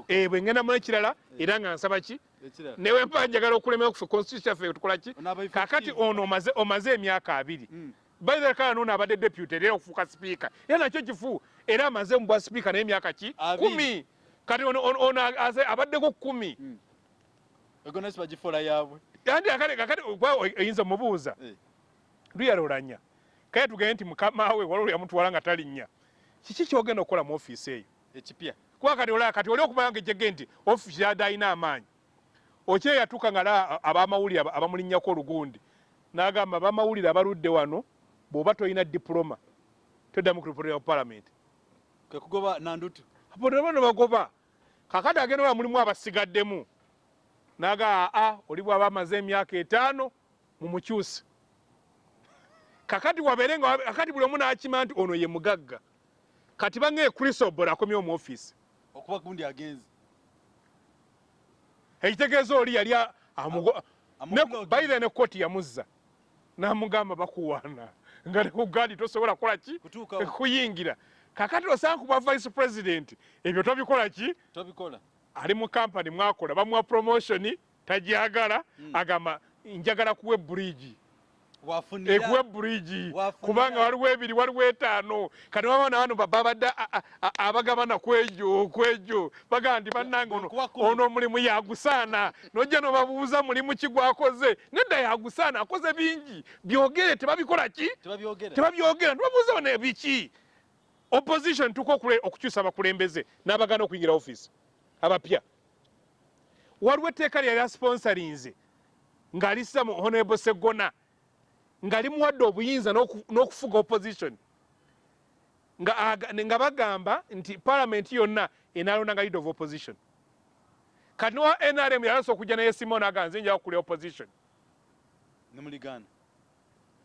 Eh, bwe ngenda mu ekirala era nga nsaba ki? Newe mba njagala okulemera kufe constitution yaffe tukola ki? Kakati ono omaze emyaka abiri. Mm. baithe kala nono abadde deputy era okufuuka sipiika era nakyo kifu era amaze mu bwa sipiika naye emyaka ki kumi. Kati ono abaddeko kumi. Ego nesi bagifola yaabwe. Kakati gwe oyinza mubuuza Eh, luyalolanya kale tugende nti mukamawe waliwo yamutwala nga talinnya kiki kyogenda okukola mu ofiisi eyo? Ekipya. Kuba kati olaba kati oli okumanya nga ejjege nti ofiisi yadde alina amaanyi. Okye yatuuka nga la abamawulire aba- abamulinnyako olugundi. N'agamba abamawulire abaludde wano bw'oba tolina diploma toddamu kulipotera mu palamenti kwe kugoba nandutu. Aponeba ne bagoba. Kakati agenda ola mulimu abasigaddemu? Naga aa oli bw'aba amaze emyaka etaano mumukyusi kakati wabeere nga kakati buli omu n'akima nti ono ye mugagga kati bange krisobol akomyewo mu ofiisi okuba gundi agenzi ekitegeeza oli yali amugo- ne- baire ne koti yamuzza. N'amugamba bakuwaana. Nga ne ku gaadi tosobola kukola ki? Kuyingira kakati osanga kuba vice president ebyo tobikola ki? Tobikola. Ali mu kampani mwakola bamuwa promotion tajagala agamba njagala kuwa bridge ekuwa bridge. Wafunira. kubanga waliwo ebiri waliwo etaano. Kati wabana wano babadde abagabana kwejo kwejo bagaa nti bannange ono omulimu yagusaana. Nojja nobabuuza mulimu ki gwakoze. Nedda yagusaana akoze bingi. Byogere tebabikola ki? Tebabyogera. Nibabuuza bano ebiki. Opposition okule- okukyusa abakulembeze n'abagana okuyingira offisi abapya. Waliwo etteeka lyali sponsorinze ng'alissa mu honorable segona nga limuwadde obuyinza n'oku- n'okufuga opposition. Nga, aga- nga bagamba nti parliament yonna enaalondanga leader of opposition. Kati nowa nrm yalasa okujja naye simon aga nze njaga kulya opposition. Nemuligana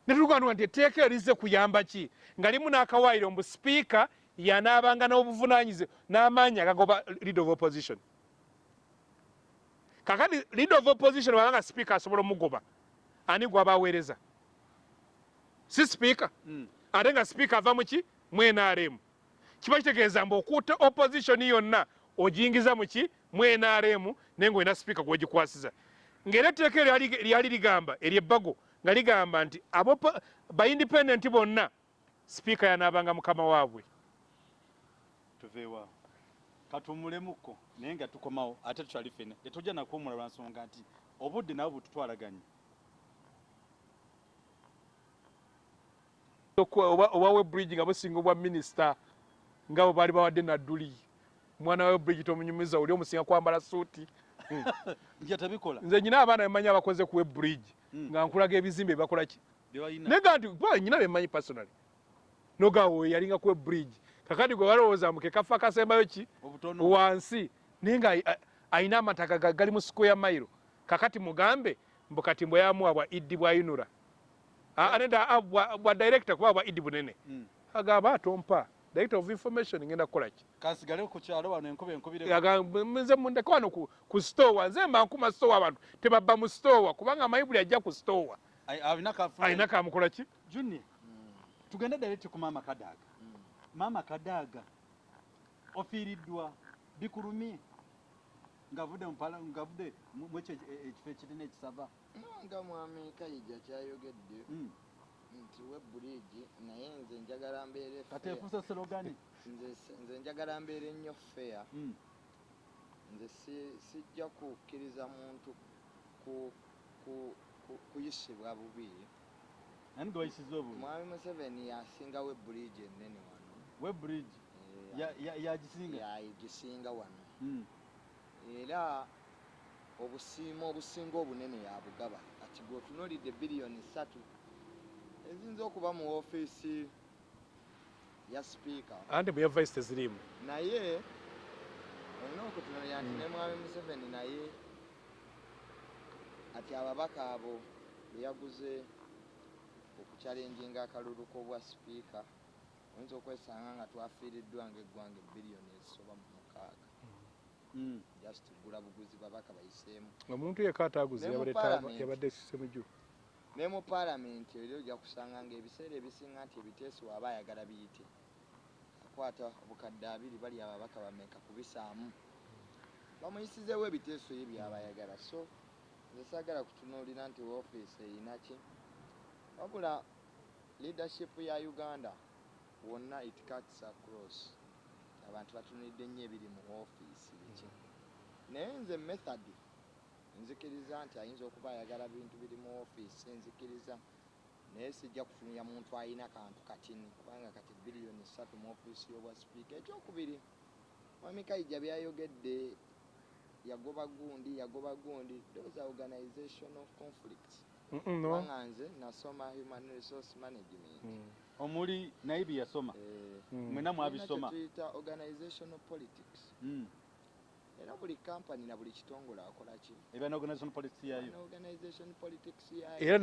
netugamba nti etteeka eryo lizze kuyamba ki? Nga limu n'akawaayiro mbu sipiika yanaabanga n'obuvunaanyize n'amaanyi agagoba leader of opposition. Kakati leader of opposition wabanga sipiika asobola omugoba ani gwaba aweereza si sipiika Mm. ate nga sipiika ava muki mu nrm kiba kitegeeza mbu okuutta opposition yonna ogiyingiza muki mu nrm naye nga olina sipiika gwegikwasiza ngaera etteeka eryo lyali- ligamba eryebbago nga ligamba nti abo baindependent bonna sipiika yanaabanga mukama waabwe. Tuveewa katumulemuko naye nga tukomawo ate tukyali fene. Tetujja nakuwumula lwa nsonga nti obudde nabo bututwalaganye oba webridge nga businga obwa minisita nga bwe baali bawadde nadduli omwana wa webridge tomunyumiza oli omusinga kwambala suuti tabikola. Nze nyina abaana bemanyi abakoze ku webridge Mm. nga nkulaga ebizimbe byebakola ki? Byebalina naye ga nti nyina bemanyi personally. Nogawo yalinga ku webridge kakati gwe balowooza mbu ke kafa kasembayo ki? Wansi. Naye nga ayina amataka ga- gali mu square mile. Kakati mugambe mbu kati mbwe yamuwa bwa iddi bwa yunura aneda bwa director kuba bwa iddi bunene Mm. agamba atompa director of information ngenda kukola ki kansigale ku kyalo wano enkuba enkubire agamba nze mundeke wano ku, ku stowa. Nze mba nkuma stowa abantu tebabba mu stowa. Kubanga mayibuli ajja ku stowa. Ai- alina kafuna alina kamukola ki junior tugende direct ku maama kadaaga maama kadaaga ofiiriddwa bikulumye ngavudde mupala ngavudde mu mu ekyo e- ekifo ekirina ekisava nga mwami kayija kyayogedde Mm. nti webuligi naye nze njagala mbeere kati fair. efuuse serogani nze njagala mbeere nnyo feya Mm. nze si- sijja kukkiriza muntu ku- ku- ku- kuyisibwa bubi. Nani gwe wayisiza obubi? Mwami museveni yasingawo ebuligi ennene wano. Webridge Eh, ya- ya- yagisinga? yagisinga wano. Mm. Era obusiima obusinga obunene yabugaba kati gweotunuulidde biliyoni ssatu eziyinza okuba mu woofiisi ya sipiika andi mu ya vice tezirimu naye olina okutunulira nti ne mwami museveni naye ati ababaka abo beyaguze okukyalenjinga akalulu k'obwa sipiika oyinza okwesanga nga twafiiriddwa ngaeggwanga ebiliyoni ezisoba mu mukaaga. Just tugula buguzi babaka bayiseemu. Omuntu yekka mu yabadde sisemu jju. Ne mu paalamenti eri ojja kusanga ngaebiseera ebisinga nti ebiteeso aba ayagala biyite. Akwata obukadde abiri bali ababaka bameka kubisaamu. Bamuyisizeewo ebiteeso ye byaba ayagala. So nze saagala kutunuulira nti woofiisi erina ki? Wabula leadership ya uganda wonna it cuts across. Abantu batunulidde nnyo ebiri mu woofiisi naye nze method. Nzikiriza nti ayinza okuba ayagala bintu biri mu woofiisi nzikiriza. Naye sijja kutunira muntu alina kantu katini kubanga kati biliyoni ssatu mu woofiisi y'obwa sipiika ekyokubiri mwami kayija byayogedde yagoba gundi yagoba gundi. Those are organizational conflicts no. Kubanga nze nasoma human resource management. Mm. omuli naye bye yasoma? Eh, Mm. mwena mwabisoma organizational politics. Mm. Era buli kampani na buli kitongole akola ki? Eba ne organization policy yayo organization politics yayo era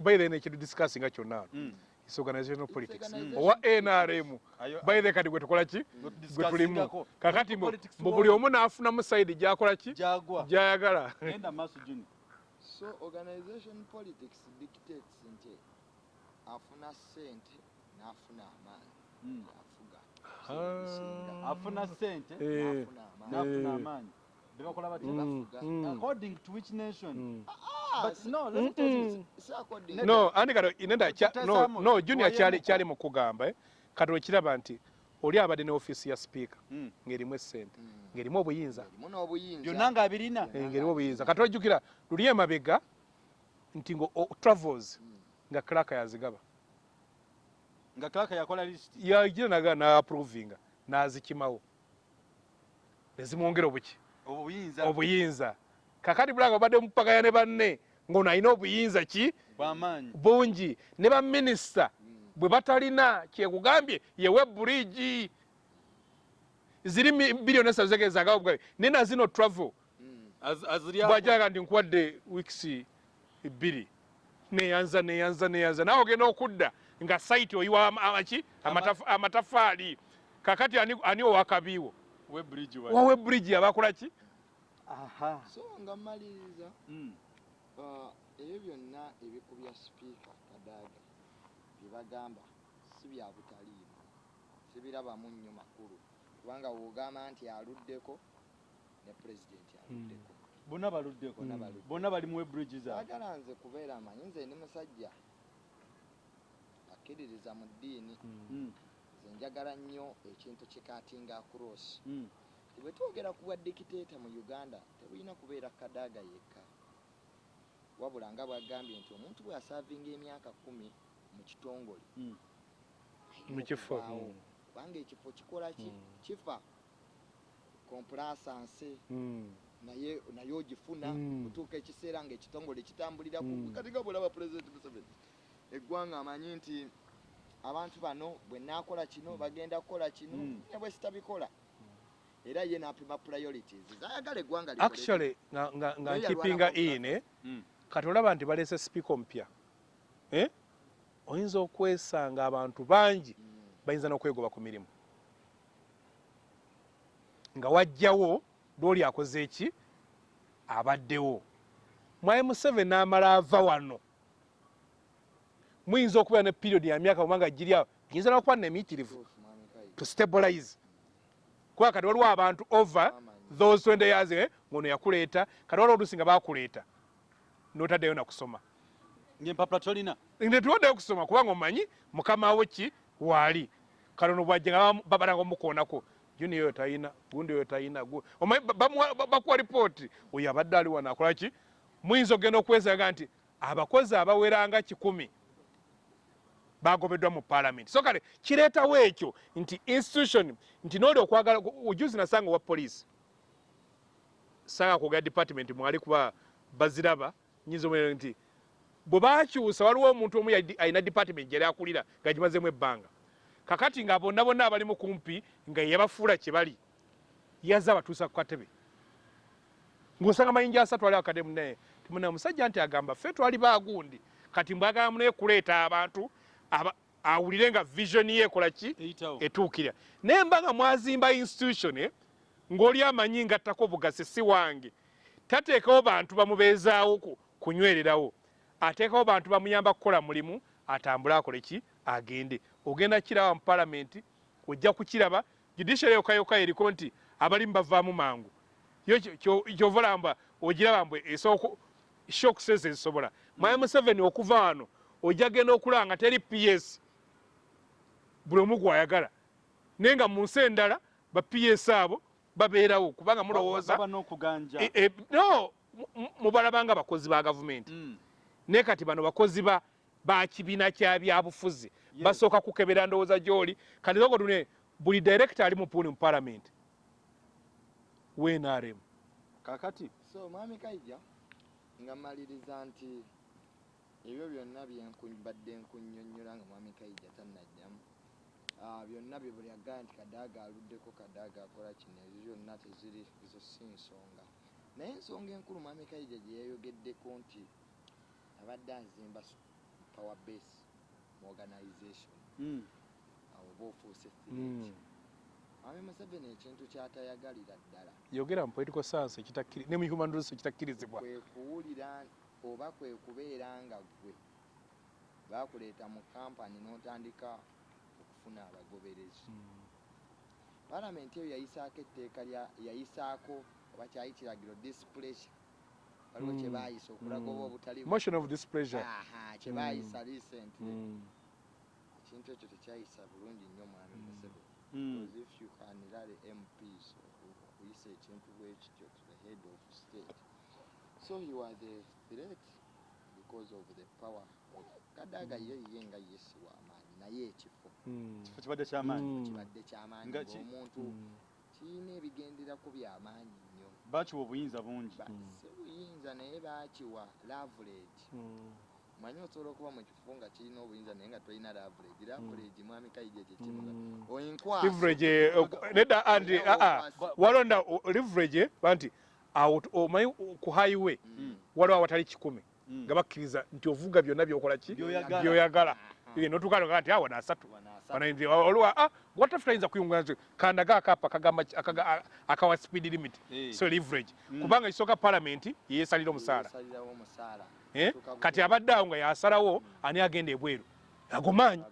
by the way nekiri discussinga kyonna Mm. is organizational politics. owa politics. nrm by the kati gwe tukola ki? Gwe tulimu. kakati Politics mbu buli omu n'afunamu sayidi gyakola ki? Gyayagala. So organization politics dictates nti afuna sente n'afuna amaanyi. Mm. Ah. Afuna sente Eh. n'afuna amaanyi Eh. bebakola batya Mm, bafuga. mm, according to which nation mm. Ah, but no let me tell you Mm-mm. si according Ne- no andi kati inenda kya- no, no junior kyali kyali mu kugamba eh. kati okiraba nti oli abadde ne ofiisi ya sipiika Mm. ng'erimu essente Mm. ng'erimu obuyinza byonna ng'abirina. Eh, ng'erimu obuyinza kati ojjukira luli emabega nti ngo travels Mm. nga clark yazigaba nga clark yakola list. Yagira naga naaprovinga nazikimawo. Nezimwongera obuki? Obuyinza. Obuyinza. Kakati bulanga obadde mupakaya ne banne ngaono alina obuyinza ki? Bwamaanyi. Bungi. Ne baminisita bwe batalina kyekugambye yewe burigi ziri biliyoni esatu zegezagawo bugabe nina zino travel. Mm. Bwajalaga nti nkuwadde wiikisi bbiri neyanza neyanza neyanza. Nawe ogenda okudda nga saiti oyiwa ama- amaki Amataf- amatafaali. Kakati ani, owakabiiwo we bridge wa wawe burigi abakola ki? Aha. So nga mmaliriza Mm. ah, ebyo byonna ebikubya sipiika kadaaga bye bagamba si bya butaliimu sibirabamu nnyo makulu. Kubanga wogamba nti aluddeko ne pulezidenti aluddeko. Bonna baluddeko. Bonna baluddeko. bonna bali mu bridge zaabwe. Agala nze kubeera amanyi nze ndi musajja akkiririza mu ddiini nze njagala nnyo ekintu kikatinga across Mm. bwe twogera ku bwa dikiteeta mu uganda tebulina kubeera kadaaga yekka wabula nga bwagambye nti omuntu bwe asaavinga emyaka kumi mu kitongole Mm. alina mu kifo okuvaawo. kubanga ekifo kikola ki kifa kompulasanse Mm. naye naye ogifuna kutuuka ekiseera ngaekitongole kitambulira Mm. kati nga bwolaba pulezidenti museveni eggwanga amanyi nti abantu bano bwe naakola kino bagenda kukola kino Mm. ne bwe sitabikola. Era ye napima priorities. Zayagala eggwanga actually nga, nkipinga Mm. kati olaba nti balese sipiika omupya eh? oyinza okwesanga abantu bangi bayinza n'okwegoba ku mirimu. Nga wajjawo lwoli akoze eki abaddewo. Mwaye museveni n'amala ava wano muyinza okubeera ne period ya myaka mumanga giri awo. Giyinza Mwami Kayi. to stabilize. Kuba kati waliwo abantu over those 20 years eh, ngono yakuleeta. Kati waliwo oluusi nga bakuleeta notaddeyo nakusoma ng'empapula tolina. Netuwaddeyo kusoma kubanga omanyi mukama wo ki waali kale ono bwajja nga babalanga omukoonako juni oyo talina gundi oyo talina omanyi bakuwa lipooti oyo abadde ali wano akola ki? Muyinza okgenda okwesaga nti abakozi abaweranga kikumi bagobeddwa mu paalamenti so kale kireetawo ekyo nti institution nti nooli okwagala ojuzi nasanga owa poliisi. Sanga kwogera department mwali kuba baziraba nyinza omwere nti bwe bakyusa waliwo omuntu omu alina department gyali akulira nga gimazemu ebbanga. Kakati nga bonna bonna abalimu kumpi nga yabafuula kye bali yazze abatuusa ku katebe. Ng'osanga mayinja asatu ali akadde munaye timuna omusajja nti agamba ffe twali baagundi kati mbwagala munaye kuleeta abantu aba- awulire nga vision ye ekola ki? Etuukira. Naye mba nga mwazimba institution eh, ng'oli amanyi ngattako obugasi si wange tateekawo bantu bamubeezaawo ku- kunywererawo. Ateekawo bantu bamuyamba kukola mulimu atambule akole ki? Agende. Ogenda kiraba mu palamenti ojja kukiraba judiciary yokayoka eriko nti abalimu bavaamu mangu. Yo kyo- kyo- kyova olamba ogiraba mbwe esooka shokuses ezisobola. Mwaye museveni okuva wano ojja genda okulaba nga teri ps buli omu gwayagala. Naye nga mu nsi endala ba ps abo babeerawo kubanga mulowooza E- e- no mu- mu- mubalabanga bakozi ba gavumenti. Mm. naye kati bano bakozi ba ba kibiina kya byabufuzi basooka kukebera ndowooza gy'oli. Kati zogo tune buli director ali mu puuni mu palamenti wnrm kakati. So mwami kaija nga mmaliriza nti ebyo byonna byenkubadde nkunyonnyola nga mwami kaija tannajjamu Ah, byonna bye buli agaa nti kadaaga aluddeko kadaaga akola kino ebyo byonna teziri ezo si nsonga. Naye ensonga enkulu mwami kaija gye yayogeddeko nti abadde azimba power base mu organization. Mm. awo oba ofuuse threat mwami museveni ekintu kyatayagalira ddala. Yogera mu political science ne mu human resource ekitakkirizibwa kwe kuwulira oba kwe kubeera nga gwe bakuleeta mu kampani n'otandika okufuna abagoberezi. Palamenti eyo yayisaako etteeka yayisaako oba kyali kiragiro displacure waliwo kye Mm. baayisa okulaga oba Mm. obutali motion of displeasure. Aha, kye Mm. baayisa recently. Ekintu ekyo tekyayisa bulungi nnyo mwami museveni. Because if you can rally MPs okuyisa ekintu bwe kityo to the head of state so he was a threat the because of the power of kadaaga ye ye nga yesi w'amaanyi naye ekifo Mm. kifo kibadde kyamaanyi Mm. kibadde kyamaanyi Nga ki? ng'omuntu Mm. kirina ebigenderako byamaanyi nnyo bakiwa obuyinza bungi Ba- Mm. si buyinza naye baakiwa lavuleegi Mm. manyi osobola okuba mu kifo nga kirina obuyinza naye nga tolina lavuleegi lavuleegi mwami kayija kyekimuga Mm. oyinkwaso leverage eh, ok- nedda andi aa walonda o- leverage banti awo omanyi o- ku highway Mm. waliwo awatali kikumi Mm. nga bakkiriza nti ovuga byonna byokola ki Byoyagala. notukaloga nti nasatu Wana asatu. wanaindi oluwa ah watafu tayinza kuyungula nti kandaga akapa akawa speed limit so leverage Mm. kubanga kisooka parliament yeesalira omusaala Eh? Kati abadde awo nga yasalawo ani agenda ebweru agomaanyi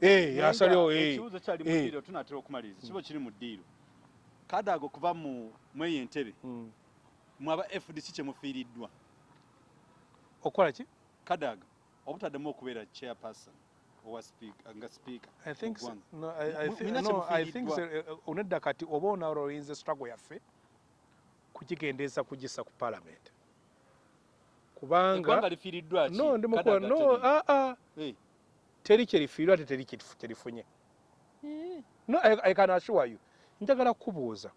Eh, eh. ekibuuzo kyali mu Eh. ddiiro tunatera okumaliriza kiba kiri mu ddiiro kadaago kuva mu mweyo entebe Mm. mwaba fdc kyemufiiriddwa okukola ki kadaaga obutaddemu okubeera chairperson. No, no, kyemufiiriddwa. uh, onedda kati oba onawula oyinza struggle yaffe kugigendeeza kugissa ku parliament eggwanga kubanga no Kadaaga no teri. ah, ah, Eh. teri kyerifiirwa ate teri kyerifunye no I, I can assure you njagala kubuuza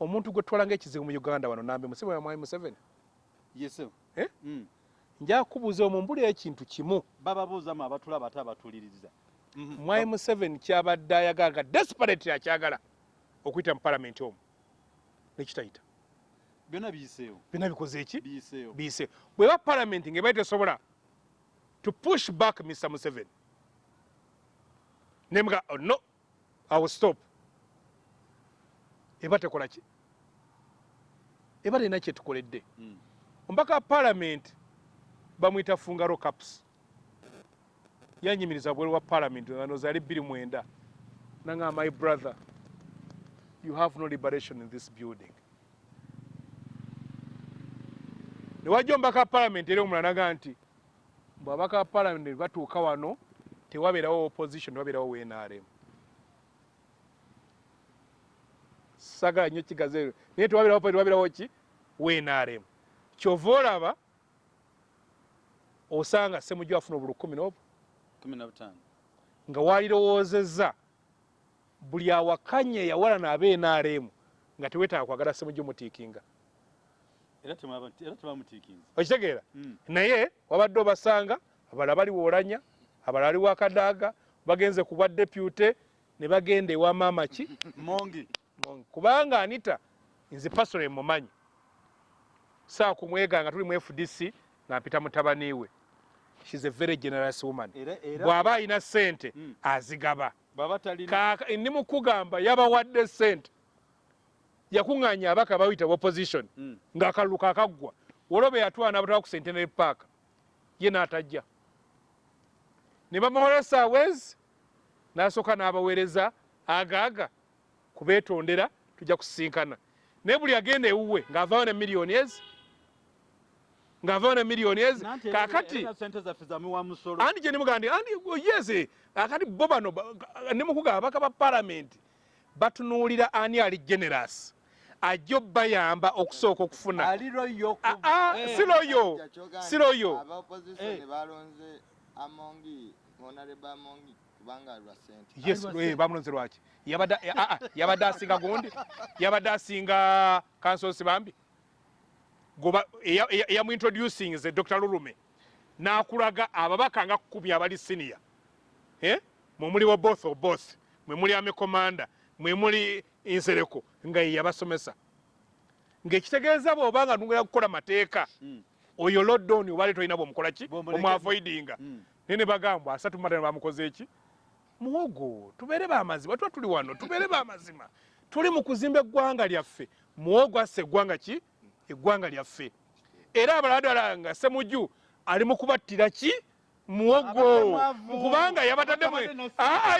omuntu gwe twala ngaekizibu mu uganda wano nambe musibe wa mwai museveni? Yes. Eh? Mm. njagala kubuuza omwo mbulira ekintu kimu. Bababuuzamu abatulaba ate abatuliriza Mhm. mwai museveni kyabadde ayagala nga desperate akyagala okuyita mu parliament omwo nekitayita. Byonna biyiseewo. Byonna bikoze eki? Biyiseewo. Biyise bweba parliament ngeba tesobola to push back mr museveni. Nemuga oh, no i will stop eba tekola ki? Eba terina kyetukoledde Mm. omubaka wa parliament bamwita fungaro caps yanyimiriza bweru wa parliament ano zali bbiri mwenda nanga my brother you have no liberation in this building. Newajja omubaka wa parliament eri omulala naga nti mbwe ababaka ba parliament batuuka wano tewabeerawo opposition tewabeerawo wnrm sagala nnyo kigazi eyo naye tewabeerawo tewabeerawo ki? Wnrm kyova olaba osanga semujju afuna obulu kumi butaano nga walirowoozezza buli awakanye yawalana abe NRM nga teweetaaga kwagala semujju mutiikinga. Okitegeera? Mm. naye wabadde obasanga abalala bali woolanya abalala ali wakadaaga bagenze ku bwa depute ne bagenda ewa maama ki? Mongi kubanga anita nze pasole mumanyi saa kumweganga tuli mu fdc ngampita mutabani we. Shes a very generous woman. Bw'aba alina sente Mm. azigaba. Ndi mukugamba yabawadde sente yakuŋŋaanya abaka bayita opposition Mm. ng'akalulu kaakaggwa wolobe yatwala n'abatwala ku centenary park ye n'atajja. Ne bamuhola saawezi n'asooka n'abaweereza agaaga kubeetondera tujja kusisinkana. Naye buli agenda ewuwe ng'avaawo ne miliyoni ezi ng'avaawo ne miliyoni ezi musolo. Andi gye nimugandi andi yeze akati bo bano ba- nimukugamba abaka ba palamenti batunuulira ani ali generous ajja obbayamba okusooka okufuna. Ali royo Ah, ah, si loyo si loyo abaopposition Eh. balonze amongi honorable amongi kubanga lwa sente yes wa eh, bamulonze lwaki yabadde eh, asinga gundi? Yabadde asinga kansosi bambi? Eyamuintroducing ze dr lulume n'akulaga ababaka nga kkumi abali siniya eh? mwe muliwo both of both. Mwe muli amekomanda mwe muli nsereko nga ye yabasomesa. Ng'ekitegeeza bw'oba nga nugera kukola mateeka Mm. oyo loddoni obaali tolina bwomukola ki? Bw'omuleke- omwavoidinga Mm. naye ne bagamba asatu mumatano bamukoze eki muwogo tubeere bamazima tuba tuli wano tubeere bamazima tuli mu kuzimba eggwanga lyaffe muwogo asse eggwanga ki eggwanga lyaffe era abalala ddala nga semujju ali mu kubattira ki muwogo kubanga yabataddemu Ah, ah,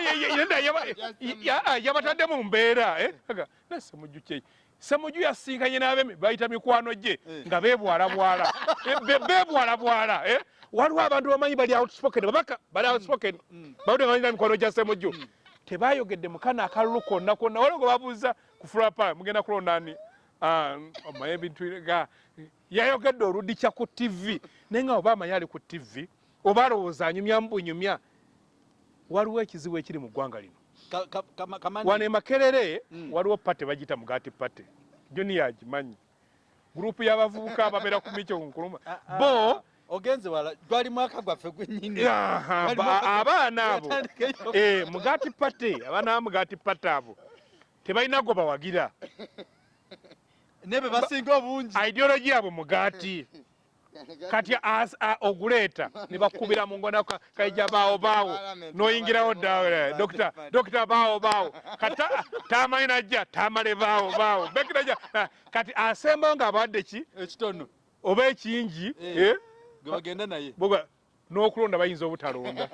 ah, mbeera eh? Aga, semujju yasinkanye n'abemi bayita mikwano gye Eh. nga beebwalabwala. Eh, be- beebwalabwala eh? waliwo abantu bamanyi bali outspoken babaka bali outspoken. Bawudde nga balina mikono gya semujju tebayogedde mukana akalulu konna konna. Waliwo gwe babuuza ku fulapa mugenda kulonda ani? Ah, omanyi ebintu yayogedde oludikya ku tv naye nga oba amanyi ali ku tv oba alowooza anyumya mubunyumya waliwo ekizibu ekiri mu ggwanga lino Ka- ka- kama- kamani wano e makerere Mm. waliwo pate bagiyita mugati pate joni yagimanyi gurupu y'abavubuka ababeera ku mikyo nkuluma Ah, ah, bo ogenze wala gwali mwaka gwaffe gwennyini mwaka- abaana abo. Yatandikayo. Eh, mugati pate abaana ba mugati pate abo tebalina gwe bawagira. Ne be basinga obungi. Ideologi yabwe mugati kati as- a- oguleeta ne bakubira mu ngona ka- kaija baawo baawo noyingirawo ddawe dokita baawo baawo kati ta- tamanyi najja tamale baawo baawo bekiraja kati asembayo ng'abawadde ki? Ekitono. Oba ekingi? Eh. eh, bagenda naye. Boga n'okulonda bayinza obutalonda.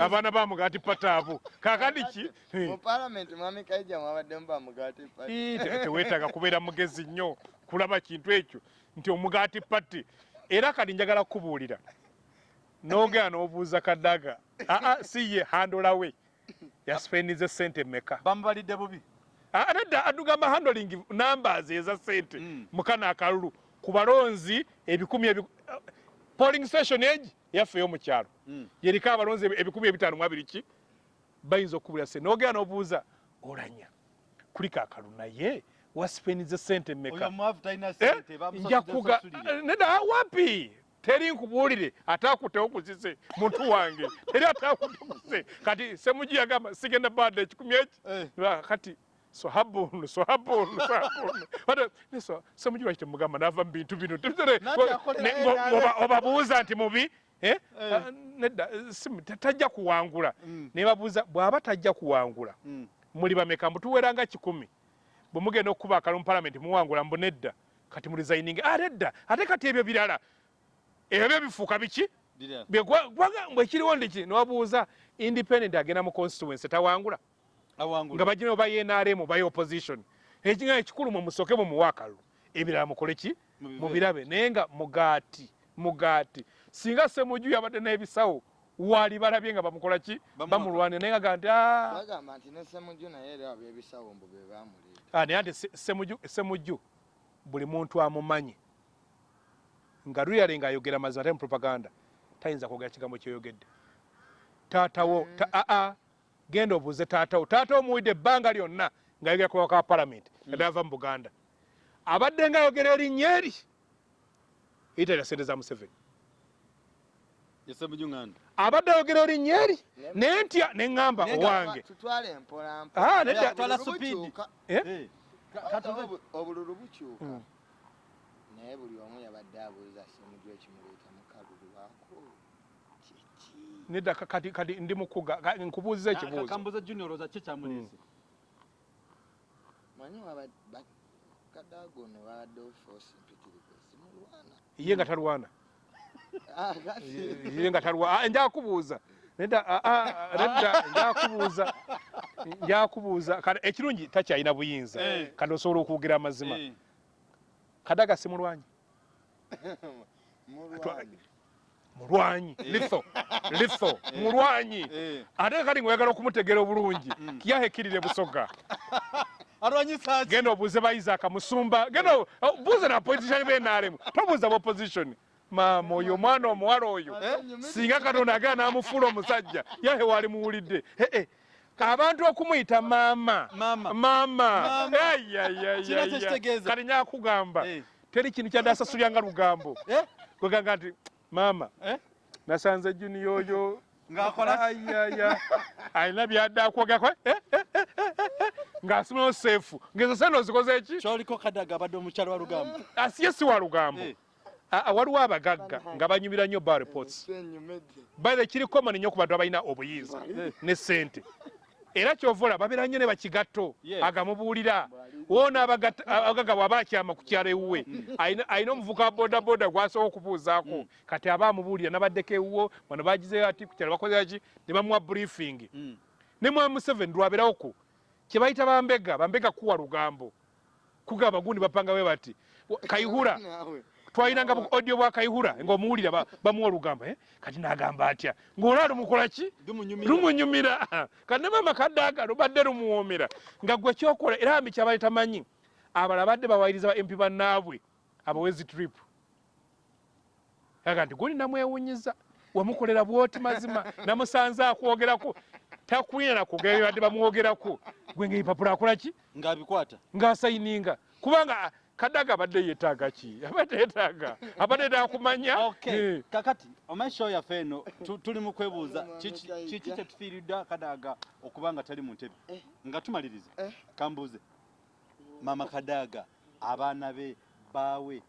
Abaana ba mugati pata abo kakandi ki te- teweetaaga kubeera mugezi nnyo kulaba kintu ekyo nti omugaati pati era kati njagala kukubuulira n'ogenda n'obuuza kadaga aa si ye handolawe yaspendize sente meka bamubalidde bubi? Ah, nedda adugamba handling numbers eza sente Mm. mukana akalulu ku balonzi ebikumi ebi polling station egi yaffe ey'omukyalo Mm. yeriko abalonzi ebi- ebikumi ebitaano mu abiri ki? Bayinza okubulira sente n'ogenda n'obuuza olanya kuli kaakalu naye wasipenize sente mmeka? Eh, sente nja kuga nedda wapi? Teri nkubuulire ate akutewo kuzise muntu wange. Teri ate akutekuse kati semugi yagamba sigenda badde ekikumi eki? Ba- kati sohabunu sohabunu sohabunu ate ne so- semugi lwaki temugamba nava mu bintu bino obabuuza nti mubi eh? Eh. Ah, nedda eh, tajja kuwangula. Mm. ne babuuza bw'aba tajja kuwangula muli bameka? Mbutuweranga kikumi bwe mugenda okukuba akalulu mu palamenti muwangula mbu nedda. Kati mulizayininga ah nedda. Ate kati ebyo birala ebyo byo bifuuka biki? Bye gwa- gwaga- mbwe ekiriwo ndiki newabuuza independent agenda mu constituency tawangula. Nga bagina oba yenaremu baye opposition. Ekiga ekikulu mwe musooke mu muwa akalulu. Ebirala mukole ki? Mubirabe. Naye nga mugaati mugaati. Singa semuju yabadde n'ebisawo wali balabye nga bamukola ki? Bamulwanira naye nga ga nti "Ah, bagamba nti ne semuju naye era abebisawo mbu be bamuleeta. Ah, naye ate Se- semujju semujju buli muntu amumanyi. Nga luyale ngaayogera mazima ate mu propaganda tayinza kwogera kigambo kyoyogedde. Taatawo ta, aa genda obuuze taatawo taatawo muwidde ebbanga lyonna ngaayogera ku ka palamenti nga ava mu buganda. Abadde ngaayogera erinnya eri yitalira sente za museveni abadde ayogera erinnya eri naye ntya ne ŋŋamba owange. Ah, Obululu bukyuka. Eh? Obu- obululu bukyuka. Mm. naye buli omu yabadde abuuza semuju ekimuleeta mu kalulu lwako kiki? Nedda ka- kati kati ndi mukuga nkubuuziza ekibuuzo. kambuza junior oza kye kyamuleese. Manyi waba- ba- kadago ne babaddewo force mpitirivu simulwana ye nga talwana. Ah, ye nga talwa ah, njakubuuza nedda ah, ah, nedda njakubuuza njakubuuza kale ekirungi takyalina buyinza. Eh. kati osobola okuwugira amazima Eh, kadaga si mulwanyi? Mulwanyi. Mulwanyi. Litho litho mulwanyi. Eh. ate kati ngaoyagala okumutegera obulungi Mm. yahekirire busoga? Genda obuuze ba isaac musumba. Genda buuze na politician benaremu tobuuza ba opposition maama oyo omwana omuwala oyo singa katonda agenda n'amufuula omusajja yahe wali muwulidde. Eh, eh. abantu okumuyita maama. Maama. kati nyakugamba Eh. teri kintu kyaddasasulya nga lugambo. Eh? kweganga nti maama Eh? nasanze juni oyo. Ng'akola? Ki? ayaya alina byadde akwogerako eh, eh, eh, eh, eh, ng'asimayo seefu ngezo sente ozikoze ki? Kyoliko kadaga abadde omukyalo wa lugambo. Asiye si wa lugambo. Eh. Ah, ah, waliwo abagagga nga banyumira nnyo ba reports. Baithe kiri common nnyo ku bantu abalina obuyinza ne sente era kyova olaba babeera nnyo ne bakigatto agamubuulira. Woona abagagga bw'aba akyama ku kyalo ewuwe alina alina omuvuka wa bodaboda gw'asobola okubuuzaako. Kati aba amubuulira nabaddeko ewuwo bano bagizeyo ati ku kyalo bakozera ki? Ne bamuwa briefing. Mm. ne mwami museveni lwabeerawoko kye bayita bambega bambega kuwa lugambo. Kugamba gundi bapanga bwe bati Naawe. Twalinanga bu audio bwa kayihura ng'omuwulira ba- bamuwa olugamba eh? kati n'agamba atya ng'olwa lumukola ki? Lumunyumira. kati ne maama kaddaga lubadde lumuwoomera. Nga gwe kyokola era mbi kyabali tamanyi abalala badde bawayiriza ba mp bannaabwe abawezi trip. Aga nti guli namwewunyiza wamukolera bwoti mazima namusanze akwogerako. Takwina nakugera badde bamwogerako. Gwe ngaebipapula akolaki ng'abikwata. Ng'asayininga. Kubanga kadaga abadde yeetaaga ki? Abadde yeetaaga. Abadde yeetaaga kumanya okay Eh, kakati omanyi show yaffe eno tu- tuli mu kwebuuza. Kiki kyetufiiridde kadaaga okuba nga tali mu ntebe? Eh. nga tumaliriza. Eh. kambuuze. Mama kadaaga abaana be baawe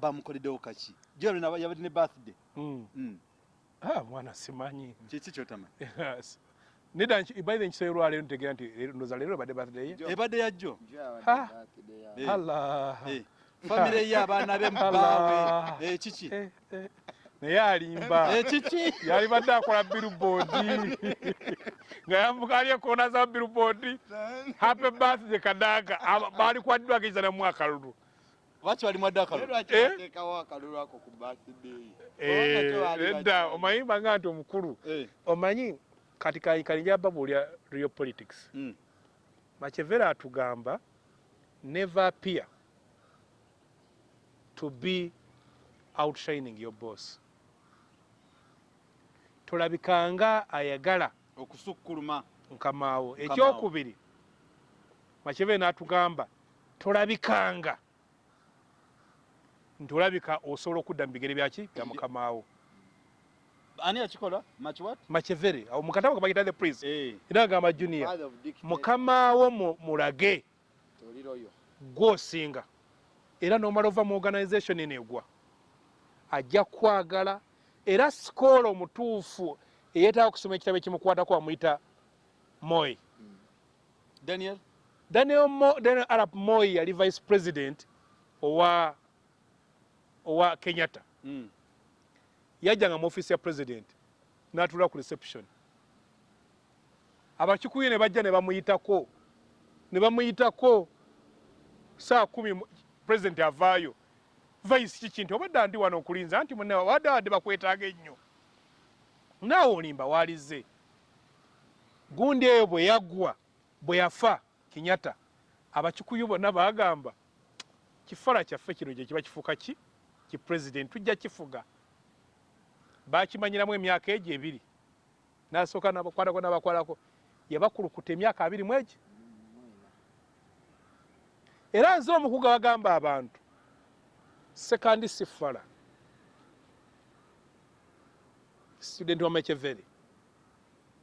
bamukoleddewo kaki? Jolwe yabadde ne birthday. Mm. Mm. Ah, mwana simanyi. Kiki kyotamanyi Yes. Nedda by nkisaba olwaleero ntegeera nti ndowooza leero ebadde birthday ye Jo. ebadde ya jjo Ha. Eh. allah. Eh, famire ye abaana be Allah. baawe Eh, kiki Eh, eh. naye alimba Eh, kiki yali badde akola billboard. Nga yambuka ali ekoona za billboard. Happy birthday kadaga. Aba- baali kwaddwagiza na mwaka lulu lwaki wali mwadde akalulu? Eh? lwakiatekawo akalulu ako ku birthday? Eh, tebaali edda bajja. omanyi banga nti omukulu. Eh, omanyi kati kalinja babuulya real politics. Mm. machevera atugamba never appear to be outshining your boss. Tolabikanga ayagala okusukkuluma nkamaawo. Ekyokubiri machevera n'atugamba tolabikanga. Nti olabika osobola okudda mu bigere byaki? Bya mukamaawo ani yakikola much what? Machevere awo mukatabo kabayita the prince Eh, era agamba junior. Father of dictator. mukamaawo mu- mulage. Toliroyo. gwosinga era nomala ova mu organization eno egwa ajja kwagala. Era sikoola omutuufu eyeetaaga okusoma ekitabo ekimukwatako amuyita moy daniel? Daniel, Mo, daniel arap moy yali vice president owa owa kenyatta. Mm. Yajjanga mu office ya president n'atuula ku reception. Abakikuyu ne bajja ne bamuyitako ne bamuyitako saa kumi president avaayo. Vice kiki nti obadde ndi wano okulinza nti munne wadde wadde bakwetaaga ennyo. Naawe olimba waalize gundi eyo bwe yaggwa bwe yafa kinyatta abakikuyu bonna baagamba kifala kyaffe kino gye kiba kifuuka ki? Ki president tujja kifuga bakimanyiramu emyaka egyo ebiri. Nasooka nabakwatako nabakwatako yabakulukuta emyaka abiri mu egi era nze omukuga bagamba abantu sekandi sifala. Student wa mecheveri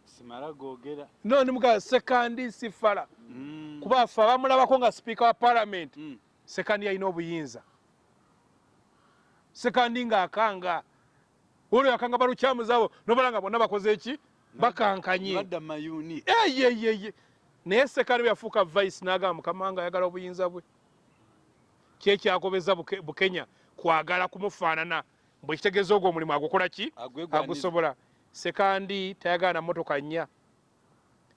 simala googera. No nimugaa sekandi sifala. Mm. kuba afe abamulabako nga sipiika wa palamenti Mm. sekandi alina obuyinza. Sekandi ng'akanga olwo akanga balukyamuzaabo nobala nga bonna bakoze eki? Bakankanye. Eyeyeye naye sekandi bwe yafuuka vice n'agamba mukama wange ayagala obuyinza bwe. Kyekyagobeza Buke- bukenya kwagala kumufaanana. Bwe kitegeeza ogwo omulimu agukola ki? Agusobola. Sekandi tayagala na motoka nnya.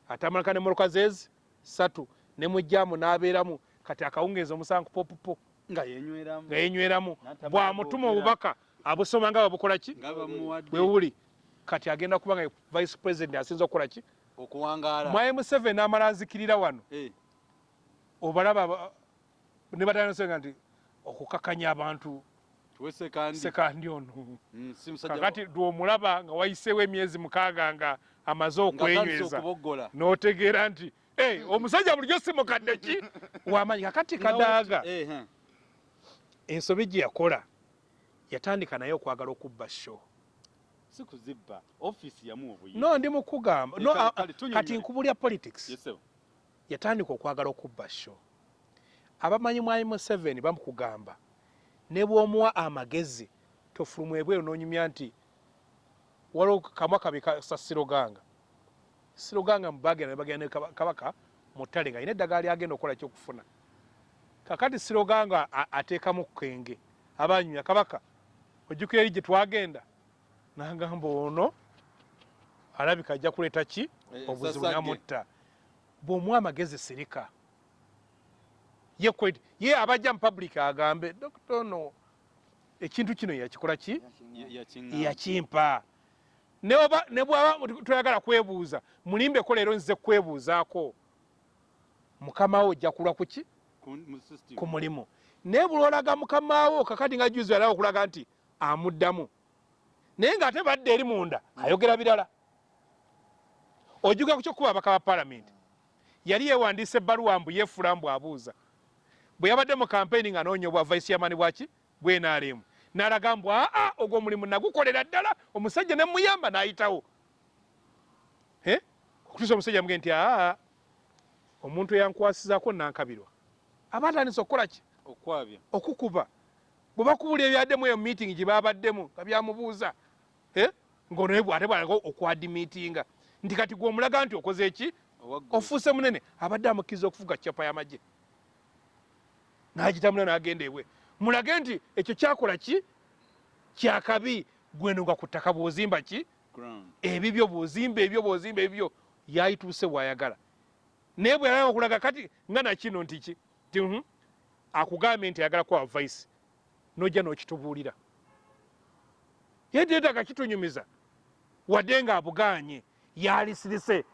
Atamalika ne moloka zezi satu ne mujjaamu n'abeeramu. Kati akawungeeza omusango popupo nga yenyweramu. Bw'amutuma obubaka abusoma nga babukola ki? Nga bamuwadde. Bwe buli kati agenda kuba nga vice president asinza okukola ki? Mwaye museveni amala azikirira wano. Eh, obalaba ba- ne batanasenga nti okukakanya abantu sekandi ono. Mm, kakati dwomulaba nga wayiseewo emyezi mukaaga nga amaze okwenyweza. n'otegeera nti "Hey, omusajja bulijjo si mukadde ki? Wamanyi kakati kadaaga Eh, eh. ensobi gye yakola yatandika naye okwagala okubba sho. Si kuzibba ofiisi yamuwa obuyinza. No ndi mukugamba. No, kati nkubulya politics. Yesewo yatandika okwagala okubba sho. Abamanyi mwami museveni bamukugamba ne bw'omuwa amagezi tofulumwa ebweru n'onyumya nti waliwo kamwa kabi kasa siroganga? Siroganga mubagenda ne bagenda ne Kaba- kabaka mu ttale nga alina eddagala lyagenda okukola kyokufuna kakati siroganga a- ateekamu kenge abanyumya kabaka ojjukira eri gye twagenda. N'agamba ono alabika ajja kuleeta ki? Eh, obuzibu namutta. Bw'omuwa amagezi sirika. Ye abajja mu public agambe dokita ono ekintu kino yakikola ki? Yakimpa. Ne bwaba toyagala kwebuuza mulimbeko leero nzize kwebuuzaako? Mukama wo ojja kulwa kuki Ku- mulimu. Naye bulolaga mukamaawo kakati nga juzi alawo okulaga nti amuddamu. Naye ng'ate badde eri munda ayogera birala. Ojuga ku kyokuba abaka ba palamenti yali yewandiisa ebbaluwa mbu yeefula mbu abuuza bwe yabadde mu kampeyini nga anoonya obwa vice yamani bwaki bwenaalemu n'alaga mbu aa ogwo omulimu nagukolera ddala. Omusajja ne muyamba n'ayitawo. Okutuusa omusajja muge nti aa omuntu eyankwasizaako nankabirwa. Aba atandise okukola ki? Okukuba bwe bakubulira ebyaddemu eyo meeting gye babaddemu nga byamubuuza Eh? ng'ono naye bw'ate bwalaga okwadimiitinga nti kati gwe omulaga nti okoze eki ofuuse munene. Abadde amukkiriza okufuga capa y'amagye n'agitambula n'agenda ewe mulage nti ekyo kyakola ki? Kyakabi gweno nga ku ttaka bw'ozimba ki? Ebibyo bw'ozimba ebyo bw'ozimba ebibyo. Yayituuse bw'ayagala. Naye bwe yalaba okulaga kati nga nakino nti ki? Ti mhm, akugambye nti ayagala kuwa vaisi nojja n'okitubuulira. Ye teetaga kitunyumiza wadde nga abugaanye yalisirise.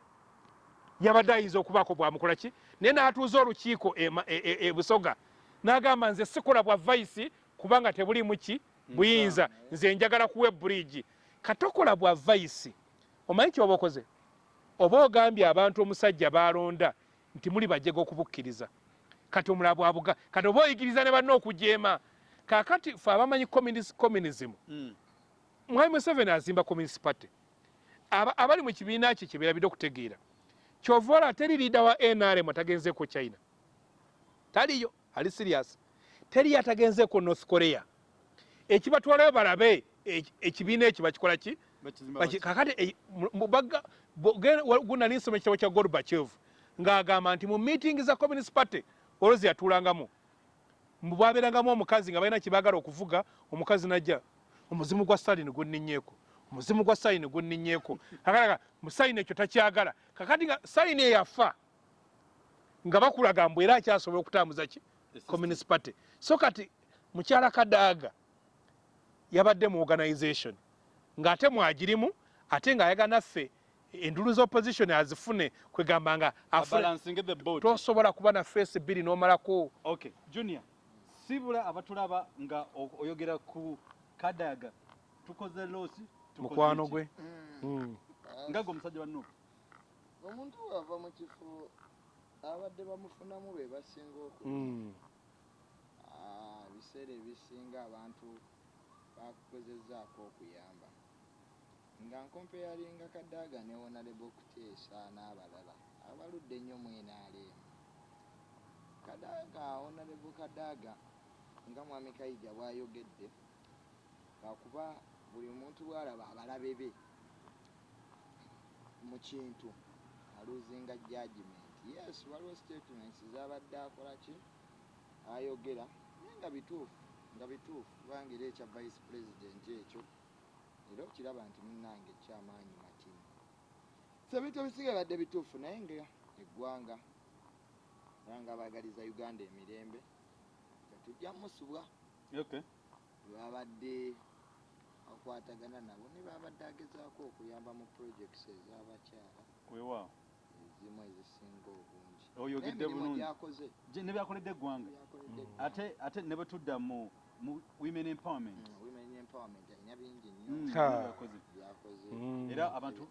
Yabadde ayinza okubaako bwamukola ki? Naye n'atuuza olukiiko ema- e- e- e n'agamba nze sikola bwa vaisi kubanga tebulimu ki? Buyinza. nze njagala kuwa eburiigi katokola bwa vaisi omanyi kyoba okoze oba ogambye abantu omusajja balonda nti muli bajjega okubukkiriza. Kati omulala bwabuga kati oba oyigiriza ne banna okujeema kakati fe abamanyi communis- communism. Mm. mwami museveni azimba communist party. Aba- abali mu kibiina kye kyebeerabidde okutegeera? Kyova ola teri liida wa nrm atagenzeeko china. Taliyo ali sirias teri atagenzeeko north korea. Ekibatwalayo balabe eki- ekibiina ekyo bakikola ki? Kakati eh, mu- mu baga- bo- ge- wa- gunali nsoma ekitabo kya gorbachev ng'agamba nti mu meeting za communist party olwozi yatuulangamu. mbu bwabeerangamu omukazi nga balina kyebaagala okuvuga omukazi najja omuzimu gwa stalin gunninyeeko omuzimu gwa stalin gunninyeeko kakalaga mu stalin ekyo takyagala. Kakati nga stalin eyafa nga bakulaga mbu era akyasobola okutambuza ki? Communist party. So kati mukyala kadaaga yabadde mu organization ng'ate mwagirimu ate ng'ayagala naffe endulu z'opposition azifune kwegamba nga tosobola kuba na feesi bbiri n'omalako. Okay junior sibula abatulaba nga oyogera ku kadaga. Tukoze losi tukoze mukwano gwe? Mm. Mm. nga gwe omusajja wannu omuntu wava mu kifo abadde bamufunamu be basinga oku. Mm. Ah, ebiseera ebisinga abantu bakukozezaako okuyamba. Nga nkompeyalinga kadaaga ne wonalebo kuteesa n'abalala. Abaludde ennyo mwenaaleemu kadaaga wonalebo kadaaga nga mwami kayija bw'ayogedde lwakuba buli muntu bw'alaba abalabe be mu kintu aluzinga judgment. Yes waliwo statements zabadde akola ki? Ayogera naye nga bituufu nga bituufu kubanga era ekya vice president ekyo era okiraba nti munnange ekyamaanyi matini so ebintu ebisinga badde bituufu naye nga eggwanga era nga baagaliza uganda emirembe tujja musubwa okay babadde akwatagana nabo ne babadde agezaako okuyamba mu projects ez'abakyala. Weewaawo ezimu ezisinga obungi. Oyogedde bulungi. ne byakoledde eggwanga? Mm. eggwanga. ate ate ne bwe tudda mu women empowerment. Women empowerment alina bingi Mm, nnyo byakoze. byakoze. Mm. era abantu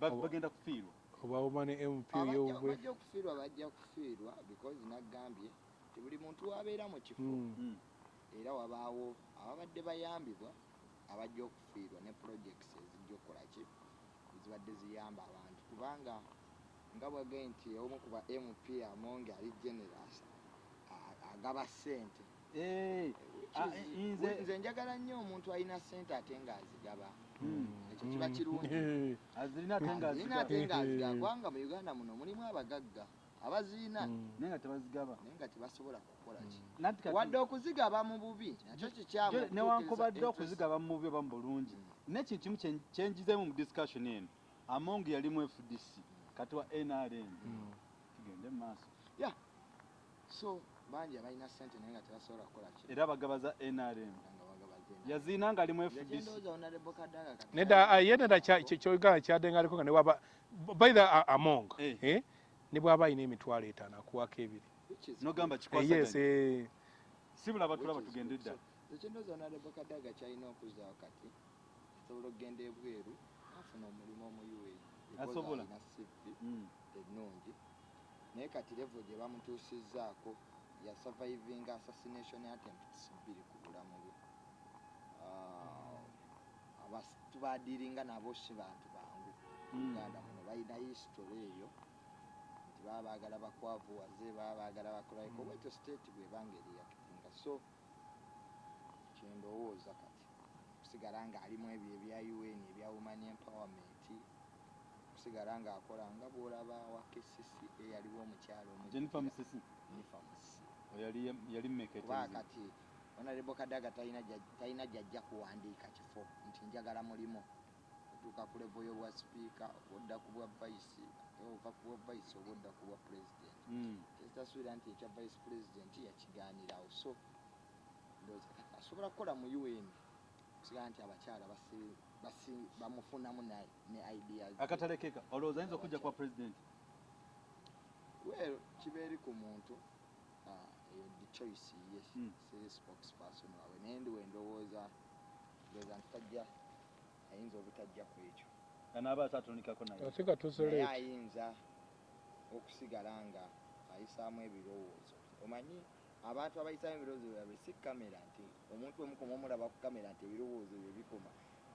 bagenda kufiirwa. Oba omane mp Abajja- yobwe. bajja okufiirwa bajja kufiirwa because nagambye ti buli muntu wabeera mu kifo Mm. Mm. era wabaawo ababadde bayambibwa abajja okufiirwa ne projects ezijja okukola ki? Ezibadde ziyamba abantu. Kubanga nga bwagaye nti omu kuba mp amonge ali generous agaba ssente. Eh, nze- njagala nnyo omuntu alina ssente ate ng'azigaba. Mm. ekyo kiba kirungi. Azirina ate ng'azigaba kubanga mu uganda muno mulimu abagagga abazirina mm. naye nga tebazigaba naye nga tebasobola kukola ki Nati kati- wadde okuzigaba mu bubi nakyo kikyamu newankubadde okuzigaba mu bubi oba mu bulungi Mm. nekintu kimu kye- kyenjizeemu mu discussion eno among yali mu fdc kati wa nrm Mm. tugende mu maaso so bangi abalina ssente naye nga tebasobola kukola ki era abagabaza nrm nga bagabaze yazina nga ali mu Nze fdc kyendowooza onalebo kadaga kati nedda ah, ye nedda kya- kye- kyoyogala kyadengaliko nga newaba by the uh, among Eh. Eh, ne bw'aba alina emitwalo etaano akuwako ebiri. Nogamba Eh, yes kikwasaganya eh, sibula batulaba tugende dda ekinoza honorable kadaga kyalina okuzaawo kati asobola okugenda ebweru afuna omulimu omu ua Asobola? Mm. ennungi. Naye kati levo gye bamutuusizzaako ya surviving assassination attempts bbiri ku bulamu bwe. Ah, abasitu badiringa nabo si bantu bangu. Mm. uganda muno balina history eyo baba baagala bakwavuwaze baba baagala bakolaiko Mm. bwetyo state bwebanga eriyakitinga so kyendowooza kati kusigala nga alimu ebyo ebya un ebya woman empowerment kusigala nga akola nga bwolaba wa kcca yaliwo omukyalo omu- jennifer musisi. Jennifer Musisi. yali yali mmeka kuba etemzi kati honorable kadaga talina gyajja kuwandiika kifo nti njagala mulimu otuuka ku levo y'obwa sipiika obodda ku bwa vice ova ku bwa vice obodda ku bwa president Mm. tekitasuubira nti ekya vice president yakigaanirawo so ndowooza kati asobola kukola mu un kusigala nti abakyala bamufunamu ne- ideas ze. akatale keka olowooza ayinza okujja kwa president well kiba eri ku muntu ah, eyo the choice ye Mm. siri spokesperson waabwe naye ndi wendowooza ndowooza nti tajja ayinza obutajja ku ekyo. Anaaba atatonikako naye. Ate nga naye tusolate ayinza okusigala nga ayisaamu ebirowoozo. Omanyi abantu abayisaamu ebirowoozo byabwe si kamera nti omuntu omukoma omulaba ku kamera nti ebirowoozo bye bikoma.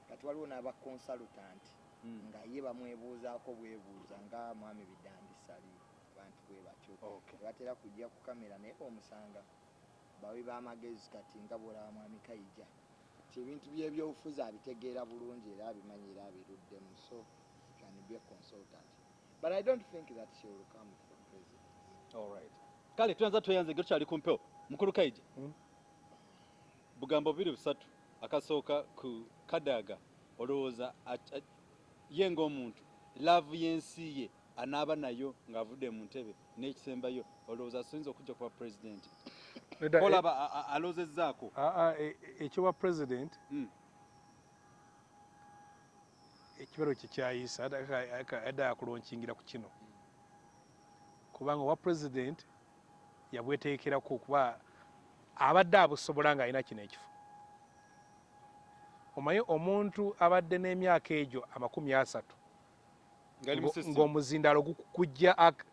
Kati waliwo n'aba consultant Mm. nga ye bamwebuuzaako bwebuuza nga mwami bidandisali abantu bwe batyo. Okay. tebatera kujja ku kamera naye omusanga bawi b'amagezi kati nga bwolaba mwami kayija ti ebintu byebyobufuzi abitegeera bulungi era abimanyi era abiruddemu so can be a consultant. But i don't think that she will come for president. Alright. kale tuyanza tweyanze ge tukyali ku mpewo. Mukulu kaija. Mm. bugambo bubiri busatu. Akasooka ku kadaga olowooza ye ng'omuntu laavu y'ensi ye anaaba nayo ng'avudde mu ntebe n'ekisembayo olowooza asoyinza okujja kuba pulezidenti kolaba a- a- aloozezzaako ekyoba president Mm. ekibalo kye kyayisa adda yakulonkingira ku kino. Kubanga owa president yabweteekerako kuba abadde abusobola ng'alina kino ekifo. Omanyi omuntu abadde n'emyaka egyo amakumi asatu ngali ngo- musisi ng'omuzindaalo gu- gujja ak-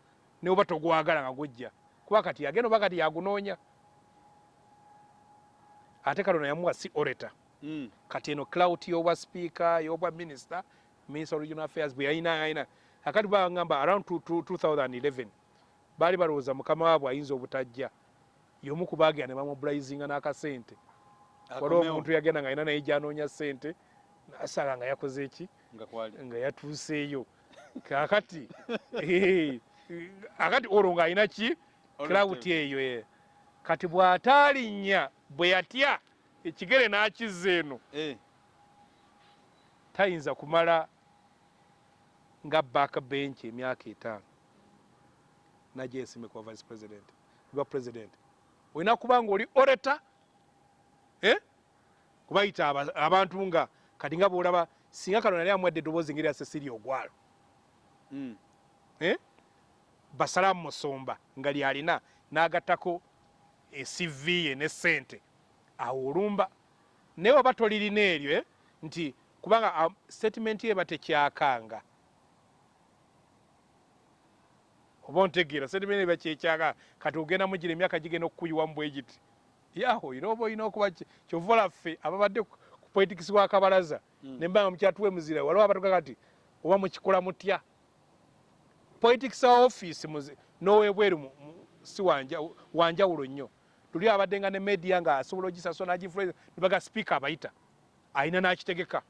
ne oba togwagala nga gujja kuba kati yagenda oba kati yagunoonya ate kalona yamuwa si oreta Mm. kati eno clout y'obwa speaker y'obwa minister minister of regional affairs bwe yalina alina akati bagamba around two- two- 2011 baali balowooza mukama waabwe ayinza obutajja. Y'omu ku baagenda ne bamubulayizinga n'akasente. Waliwo omuntu yagenda nga alina naye gyanoonya sente nasanga nga yakoze eki nga yatuuseeyo. Kakati eh, akati olwo ng'alina ki? Clout eyo eh. Kati bw'ataalinnya bwe yatya ekigere n'akizza eno. Eh, tayinza kumala nga backbench emyaka etaano. Nagyesime kuba vice president. Kuba president. Olina kuba nga oli oreta kubayita aba- abantu nga kati nga bolaba singa kano nali amwedde eddoboozi ngeri cecilia ogwalo mm. eh? basalamu musomba nga lyalina n'agattako ecv ye ne sente awo olumba. Naye oba tolirina eryo eh? nti kubanga ah, statement ye batekyakanga oba ontegeera statement eba kyekyaka kati ogenda mugira emyaka gigenda okukuyiwa mu bwegiti yaho era oba olina okuba kyova laffe ababadde ku politics bwa kabalaza Mm. nembanga mukyatuwe muzira waliwo abatuga kati oba mukikola mutya? Politics office mu- si wanja- wanjawulo nnyo tuli abadde nga ne media nga asobola ogisasula nagifuleza nebaga speaker abayita. Ayina nakitegeka.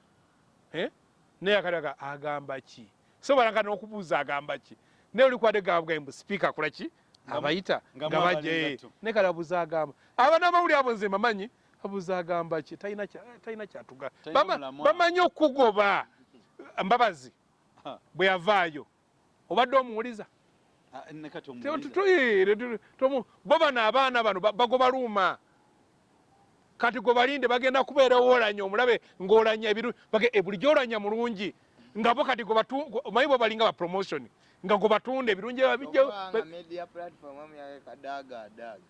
Naye akataga agamba ki? Sobolanga n'okubuuza agamba ki? Naye oli kwadde gabwembu speaker akola ki? Abayita nga bajja eh, naye kale abuuza agamba aba n'amawuli abo nze mamanyi? Abuuza agamba ki talina kya- talina kyatuga. Bamanyi okugoba. Mbabazi bwe yavaayo. Obadde omuwuliza bo bano abaana bano ba- bagoba luuma kati gwe balinde bagenda kubeera woolanya omulabe ng'olanya ebiru eh, buli gy'olanya mulungi nga bo kati omanyi bo balinga ba promotion nga gwe batunda ebirungi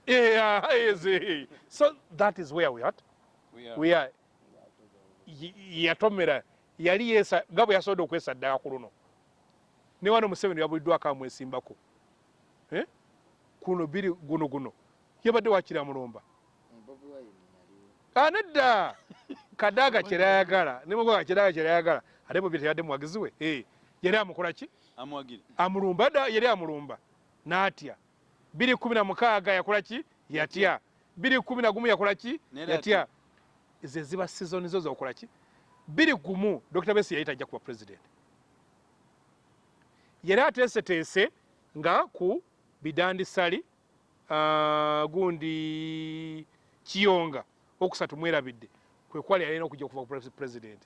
Yeah, yes, eh. so that is where we are. We are. Yatomera yali yesa nga bwe yasobodde okwesaddaaka ku luno ne wano museveni yabuliddwako amwesimbako Eh? Kuno biri guno guno. Yabadde wakira mulumba. Anedda kadaaga kyerayagala nemugoga kyeraaga kyerayagala ate bwe teyadde muwagizi we Eh, yali amukola ki? Amulumba da yali amulumba. N'atya. Biri kumi na mukaaga yakola ki? Yatya. Biri kumi na gumu yakola ki? Yatya. ze ziba sizoni zo zokola ki? Biri gumu dr besi yali tajja kuba president. Yali ateeseteese nga ku bidandisali ah, gundi kiyonga okusatu mwerabidde kwe kwali yalina okujja okuva ku pres- president.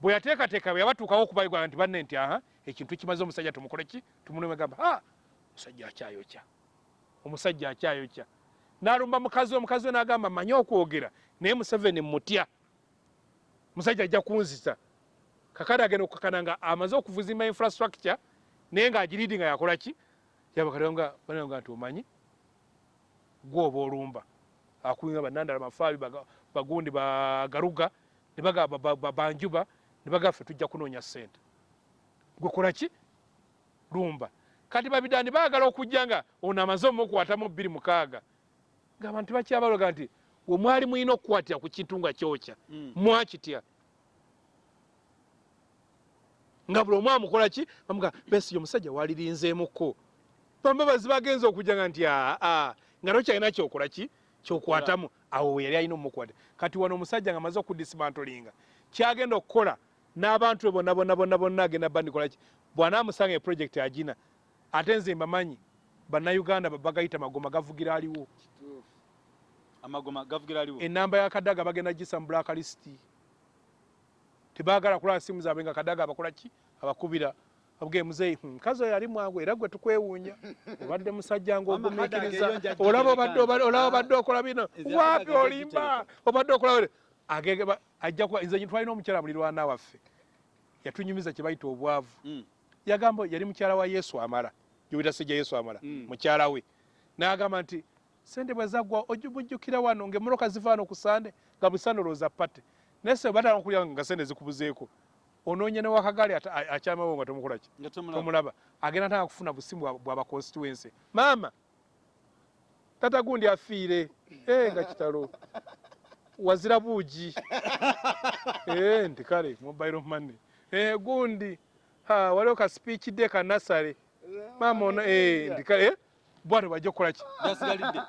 Bwe yateekateeka bwe yabatuukawo okubaigwa nti banne nti aha ekintu kimaze omusajja tumukole ki? Tumunome gamba ah omusajja akyayokya omusajja akyayokya. N'alumba mukazi we mukazi we n'agamba manye okwogera naye museveni mutya musajja ajja kunzisa kakade agenda okukakana nga amaze okuvuzimba infrastructure naye ng'agiriidi nga ki yabakatonga bananga nti omanyi? Gwe oba olumba. Akuinga banandala mafaabi bagundi bagaruga ne bagamba ba- ba- banjuba ne bagaffe tujja kunoonya ssente. Gwe kola ki? Lumba. Kati babidani baagala okujja nga ono amaze omukwatamu bbiri mukaaga. Ng'abantu bakyabaloga nti we mwali mulina okukwatira ku kintu nga kyokya Mm. mwakitya? Nga buli omu amukola ki? Bamuga besi omusajja walirinzeemuko bambabazi bagenza okujja nga nti aa nga nokyalina kyokola ki? Kyokwatamu. Awo we yali alina omukwata kati wano omusajja nga amaze okudismantolinga kyagenda okukola n'abantu be bonna bonna bonna bonna agenda bandikola ki? Bwanaamusanga eprojekiti agina ate nze mbamanyi bannayuganda bagayita magoma gavugira aliwo. Amagoma gavugira aliwo? Enamba ya kadaga bagenda gisa mu blacklist. Tebaagala kulaba simu zaabwe nga kadaga abakola ki? Abakubira abugee muzeeyi "Hmm, mukazi oyo ali mwangu era gwe tukwewuunya. Obadde musajja nga Mama Kadaga ogumiikiriza eyo njajja olaba gyebikanda. obadde okola bino. waapi olimba? obadde okola ajja nze twalina omukyala mulirwana waffe yatunyumiza kye bayita obwavu. Mm. yagamba yali mukyala wa yesu amala. Gyowita sejja yesu amala Mm. mukyala we. N'agamba nti sente bwe zaggwa ojumujjukira wano ngaemmotoka ziva wano ku sande nga busande olowooza pate naye se batala okulya nga sente zikubuzeeko onoonya ne wakagaali ata- a- akyamawo nga tomukola ki? Nga tomulaba agenda tanga kufuna busimu bwa- bwa baconstituency. Maama tata gundi afiire. Eh, nga kitalo. Wazira buugi. Eh, nti kale mobile money. Eh, gundi ha waliwo ka speech day ka nasale. Maama ono eh, bwatyo bajja kukola ki? Gasigalidde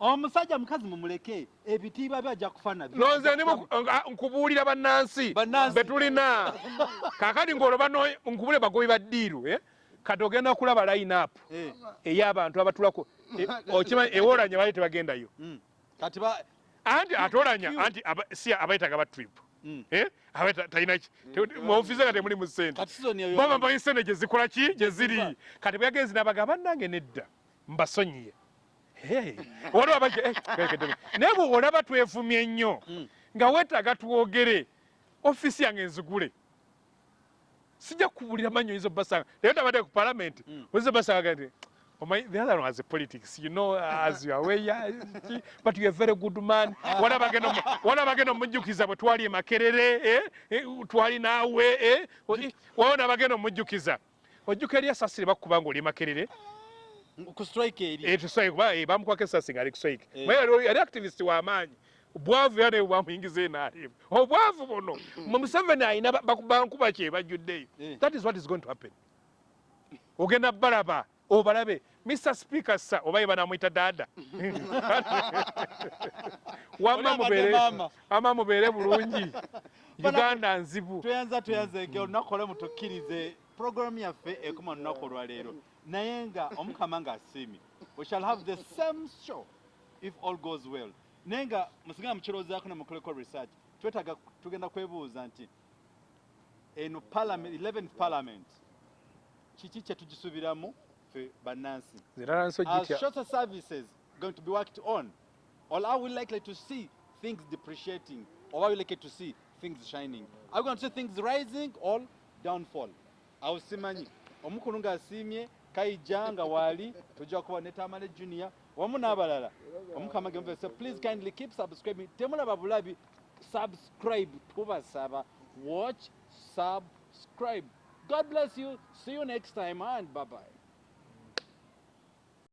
omusajja mukazi mumuleke ebitiibwa byajja kufa nabyo nonze nkubuulira bannansi. Bannansi. be tulina. Kaakati ng'olaba no- nkubule bagobi ba ddiiru eh? kati ogenda okulaba line up Eh, ey'abantu abatulako. E- okimanyi ewoolanya baali tebagendayo. Mm. kati ba anti atolanya anti si abayitaga ba trip. Mm. eh? abaita talina ki? Te- mu ofiisi nga temuli mu ssente. Baba mbayi ssente gye zikola ki? Gye ziri. Kati bweyagenzi nabaga bannange nedda mbasonyiye. Waliwo eh, naye bwe olaba twefumye nnyo Mm. nga weetaaga twogere ofiisi yange nzigule. Sijja kubulira manyo izo basanga leero tabadde ku palamenti Mm. ozizo basanga nti omanyi the other one has a politics you know as you are aware yeah, but you are a very good man. Wala bagenda omu- wala bagenda omujjukiza bwe twali e makerere eh, eh, twali naawe eh, wawona bagenda omujjukiza ojjuka eri esasire bakuba nga oli e makerere ku strike eri. Eh, tuswike kuba eh, bamukwako esasi nga ali kuswike Eh. naye yali- activist w'amaanyi bwavu era naye bwamuyingiza enaalimu obwavu buno mu museveni ayina ba- bakuba nkuba kye bajjuddeyo Eh. that is what is going to happen. Ogenda balaba obalabe mr speaker sa oba ye banamwita dada. Wama mubeere bulungi. Uganda nzibu. tweyanza tweyanzenge olunaku olwo mutukkirize puroguramu yaffe ekoma olunaku olwaleero naye nga omukama ng'asiimye we shall have the same show if all goes well naye nga musigala mukirowoozaako nemukoleko research twetaaga tugenda kwebuuza nti eno parliament 11th parliament kiki kye tugisuubiramu ffe bannansi shorter services going to be worked on? Or are we likely to see things depreciating? Or are we likely to see things shining? Are we going to see things rising or downfall? Awusimanyi. omukulu ng'asiimye kayija nga waali tujja kuba ne tamale junior wamu n'abalala. Omukama gemvese please kindly keep subscribing. Temulaba bulabi subscribe tubasaba. Watch subscribe. God bless you. See you next time and bye bye